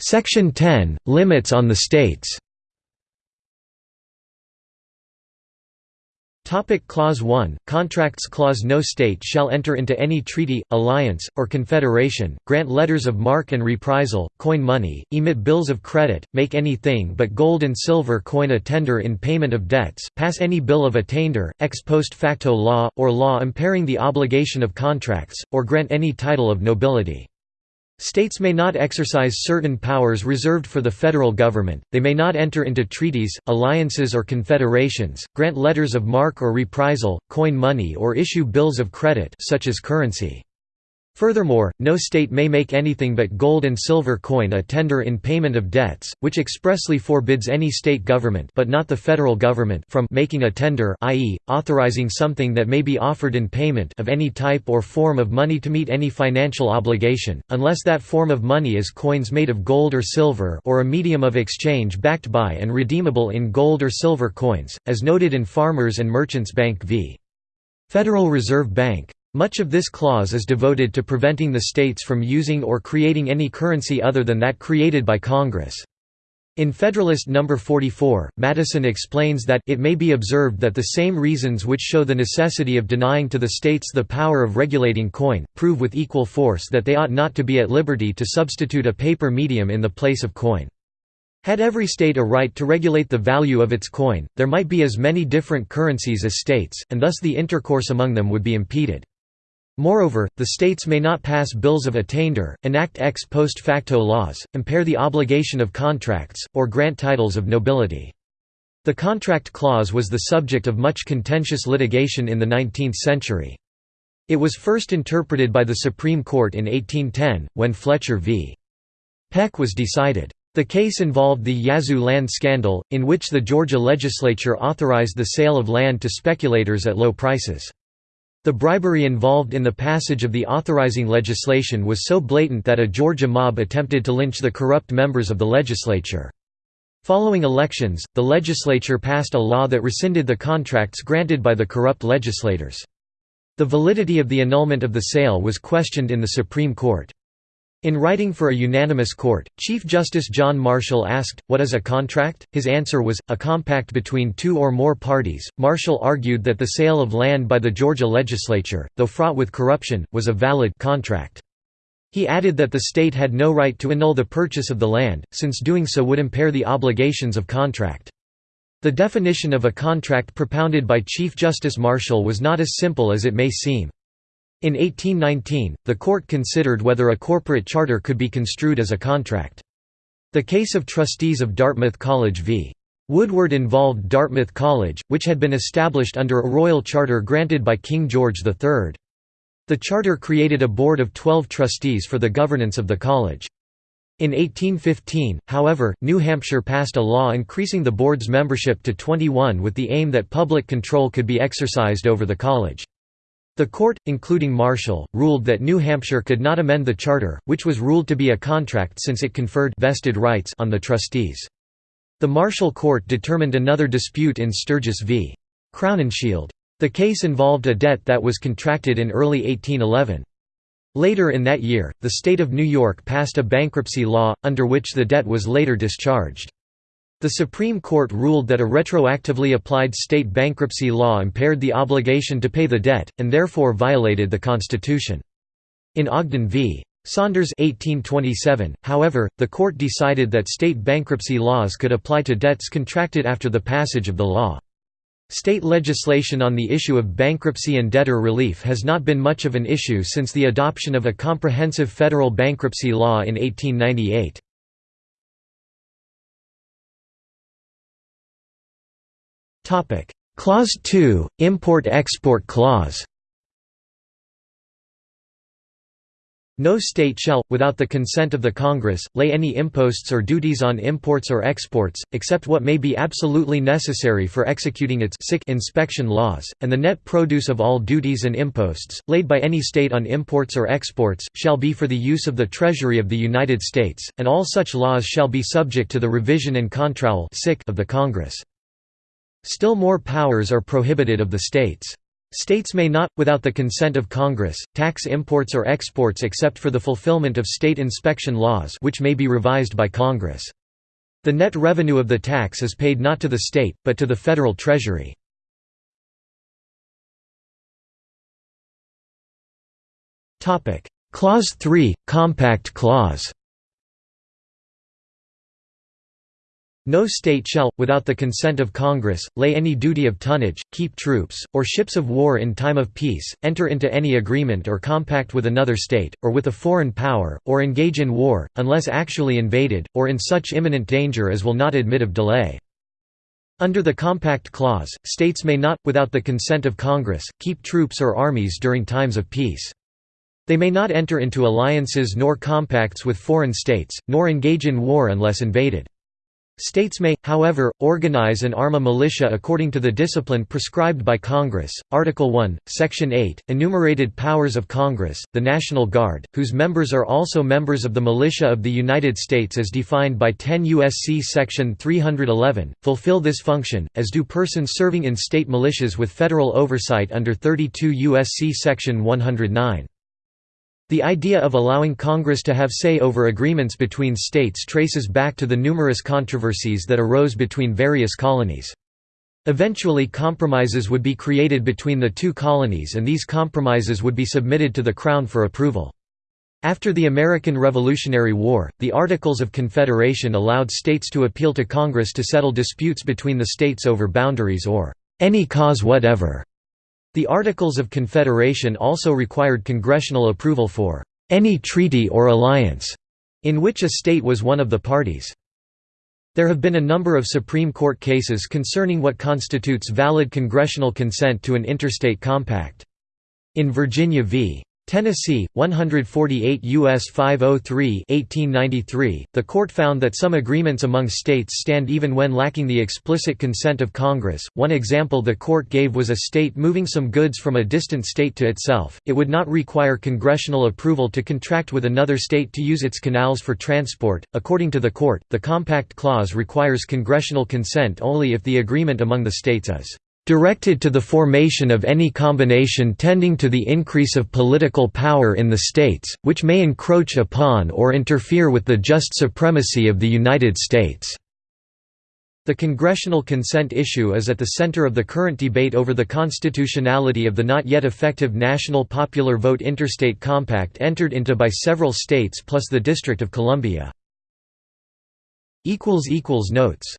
Section 10 – Limits on the states Topic clause 1 Contracts Clause No state shall enter into any treaty, alliance, or confederation, grant letters of marque and reprisal, coin money, emit bills of credit, make anything but gold and silver coin a tender in payment of debts, pass any bill of attainder, ex post facto law, or law impairing the obligation of contracts, or grant any title of nobility. States may not exercise certain powers reserved for the federal government, they may not enter into treaties, alliances or confederations, grant letters of marque or reprisal, coin money or issue bills of credit such as currency. Furthermore, no state may make anything but gold and silver coin a tender in payment of debts, which expressly forbids any state government but not the federal government from making a tender i.e., authorizing something that may be offered in payment of any type or form of money to meet any financial obligation, unless that form of money is coins made of gold or silver or a medium of exchange backed by and redeemable in gold or silver coins, as noted in Farmers and Merchants Bank v. Federal Reserve Bank. Much of this clause is devoted to preventing the states from using or creating any currency other than that created by Congress. In Federalist No. 44, Madison explains that it may be observed that the same reasons which show the necessity of denying to the states the power of regulating coin, prove with equal force that they ought not to be at liberty to substitute a paper medium in the place of coin. Had every state a right to regulate the value of its coin, there might be as many different currencies as states, and thus the intercourse among them would be impeded. Moreover, the states may not pass bills of attainder, enact ex post facto laws, impair the obligation of contracts, or grant titles of nobility. The contract clause was the subject of much contentious litigation in the 19th century. It was first interpreted by the Supreme Court in 1810, when Fletcher v. Peck was decided. The case involved the Yazoo land scandal, in which the Georgia legislature authorized the sale of land to speculators at low prices. The bribery involved in the passage of the authorizing legislation was so blatant that a Georgia mob attempted to lynch the corrupt members of the legislature. Following elections, the legislature passed a law that rescinded the contracts granted by the corrupt legislators. The validity of the annulment of the sale was questioned in the Supreme Court. In writing for a unanimous court, Chief Justice John Marshall asked, What is a contract? His answer was, a compact between two or more parties. Marshall argued that the sale of land by the Georgia legislature, though fraught with corruption, was a valid contract. He added that the state had no right to annul the purchase of the land, since doing so would impair the obligations of contract. The definition of a contract propounded by Chief Justice Marshall was not as simple as it may seem. In 1819, the court considered whether a corporate charter could be construed as a contract. The case of trustees of Dartmouth College v. Woodward involved Dartmouth College, which had been established under a royal charter granted by King George III. The charter created a board of twelve trustees for the governance of the college. In 1815, however, New Hampshire passed a law increasing the board's membership to 21 with the aim that public control could be exercised over the college. The court, including Marshall, ruled that New Hampshire could not amend the charter, which was ruled to be a contract since it conferred vested rights on the trustees. The Marshall court determined another dispute in Sturges v. Crowninshield. The case involved a debt that was contracted in early 1811. Later in that year, the state of New York passed a bankruptcy law, under which the debt was later discharged. The Supreme Court ruled that a retroactively applied state bankruptcy law impaired the obligation to pay the debt, and therefore violated the Constitution. In Ogden v. Saunders 1827, however, the court decided that state bankruptcy laws could apply to debts contracted after the passage of the law. State legislation on the issue of bankruptcy and debtor relief has not been much of an issue since the adoption of a comprehensive federal bankruptcy law in 1898. Clause 2 – Import-Export clause No state shall, without the consent of the Congress, lay any imposts or duties on imports or exports, except what may be absolutely necessary for executing its inspection laws, and the net produce of all duties and imposts, laid by any state on imports or exports, shall be for the use of the Treasury of the United States, and all such laws shall be subject to the revision and control of the Congress. Still more powers are prohibited of the states. States may not, without the consent of Congress, tax imports or exports except for the fulfillment of state inspection laws which may be revised by Congress. The net revenue of the tax is paid not to the state, but to the federal treasury. Clause 3, Compact Clause No state shall, without the consent of Congress, lay any duty of tonnage, keep troops, or ships of war in time of peace, enter into any agreement or compact with another state, or with a foreign power, or engage in war, unless actually invaded, or in such imminent danger as will not admit of delay. Under the Compact Clause, states may not, without the consent of Congress, keep troops or armies during times of peace. They may not enter into alliances nor compacts with foreign states, nor engage in war unless invaded. States may, however, organize and arm a militia according to the discipline prescribed by Congress. Article 1, Section 8, enumerated powers of Congress, the National Guard, whose members are also members of the militia of the United States as defined by 10 U.S.C. Section 311, fulfill this function, as do persons serving in state militias with federal oversight under 32 U.S.C. Section 109. The idea of allowing Congress to have say over agreements between states traces back to the numerous controversies that arose between various colonies. Eventually compromises would be created between the two colonies and these compromises would be submitted to the Crown for approval. After the American Revolutionary War, the Articles of Confederation allowed states to appeal to Congress to settle disputes between the states over boundaries or any cause whatever. The Articles of Confederation also required congressional approval for any treaty or alliance in which a state was one of the parties. There have been a number of Supreme Court cases concerning what constitutes valid congressional consent to an interstate compact. In Virginia v. Tennessee, 148 U.S. 503 1893, the court found that some agreements among states stand even when lacking the explicit consent of Congress. One example the court gave was a state moving some goods from a distant state to itself. It would not require congressional approval to contract with another state to use its canals for transport. According to the court, the Compact Clause requires congressional consent only if the agreement among the states is directed to the formation of any combination tending to the increase of political power in the states, which may encroach upon or interfere with the just supremacy of the United States." The congressional consent issue is at the center of the current debate over the constitutionality of the not yet effective National Popular Vote Interstate Compact entered into by several states plus the District of Columbia. Notes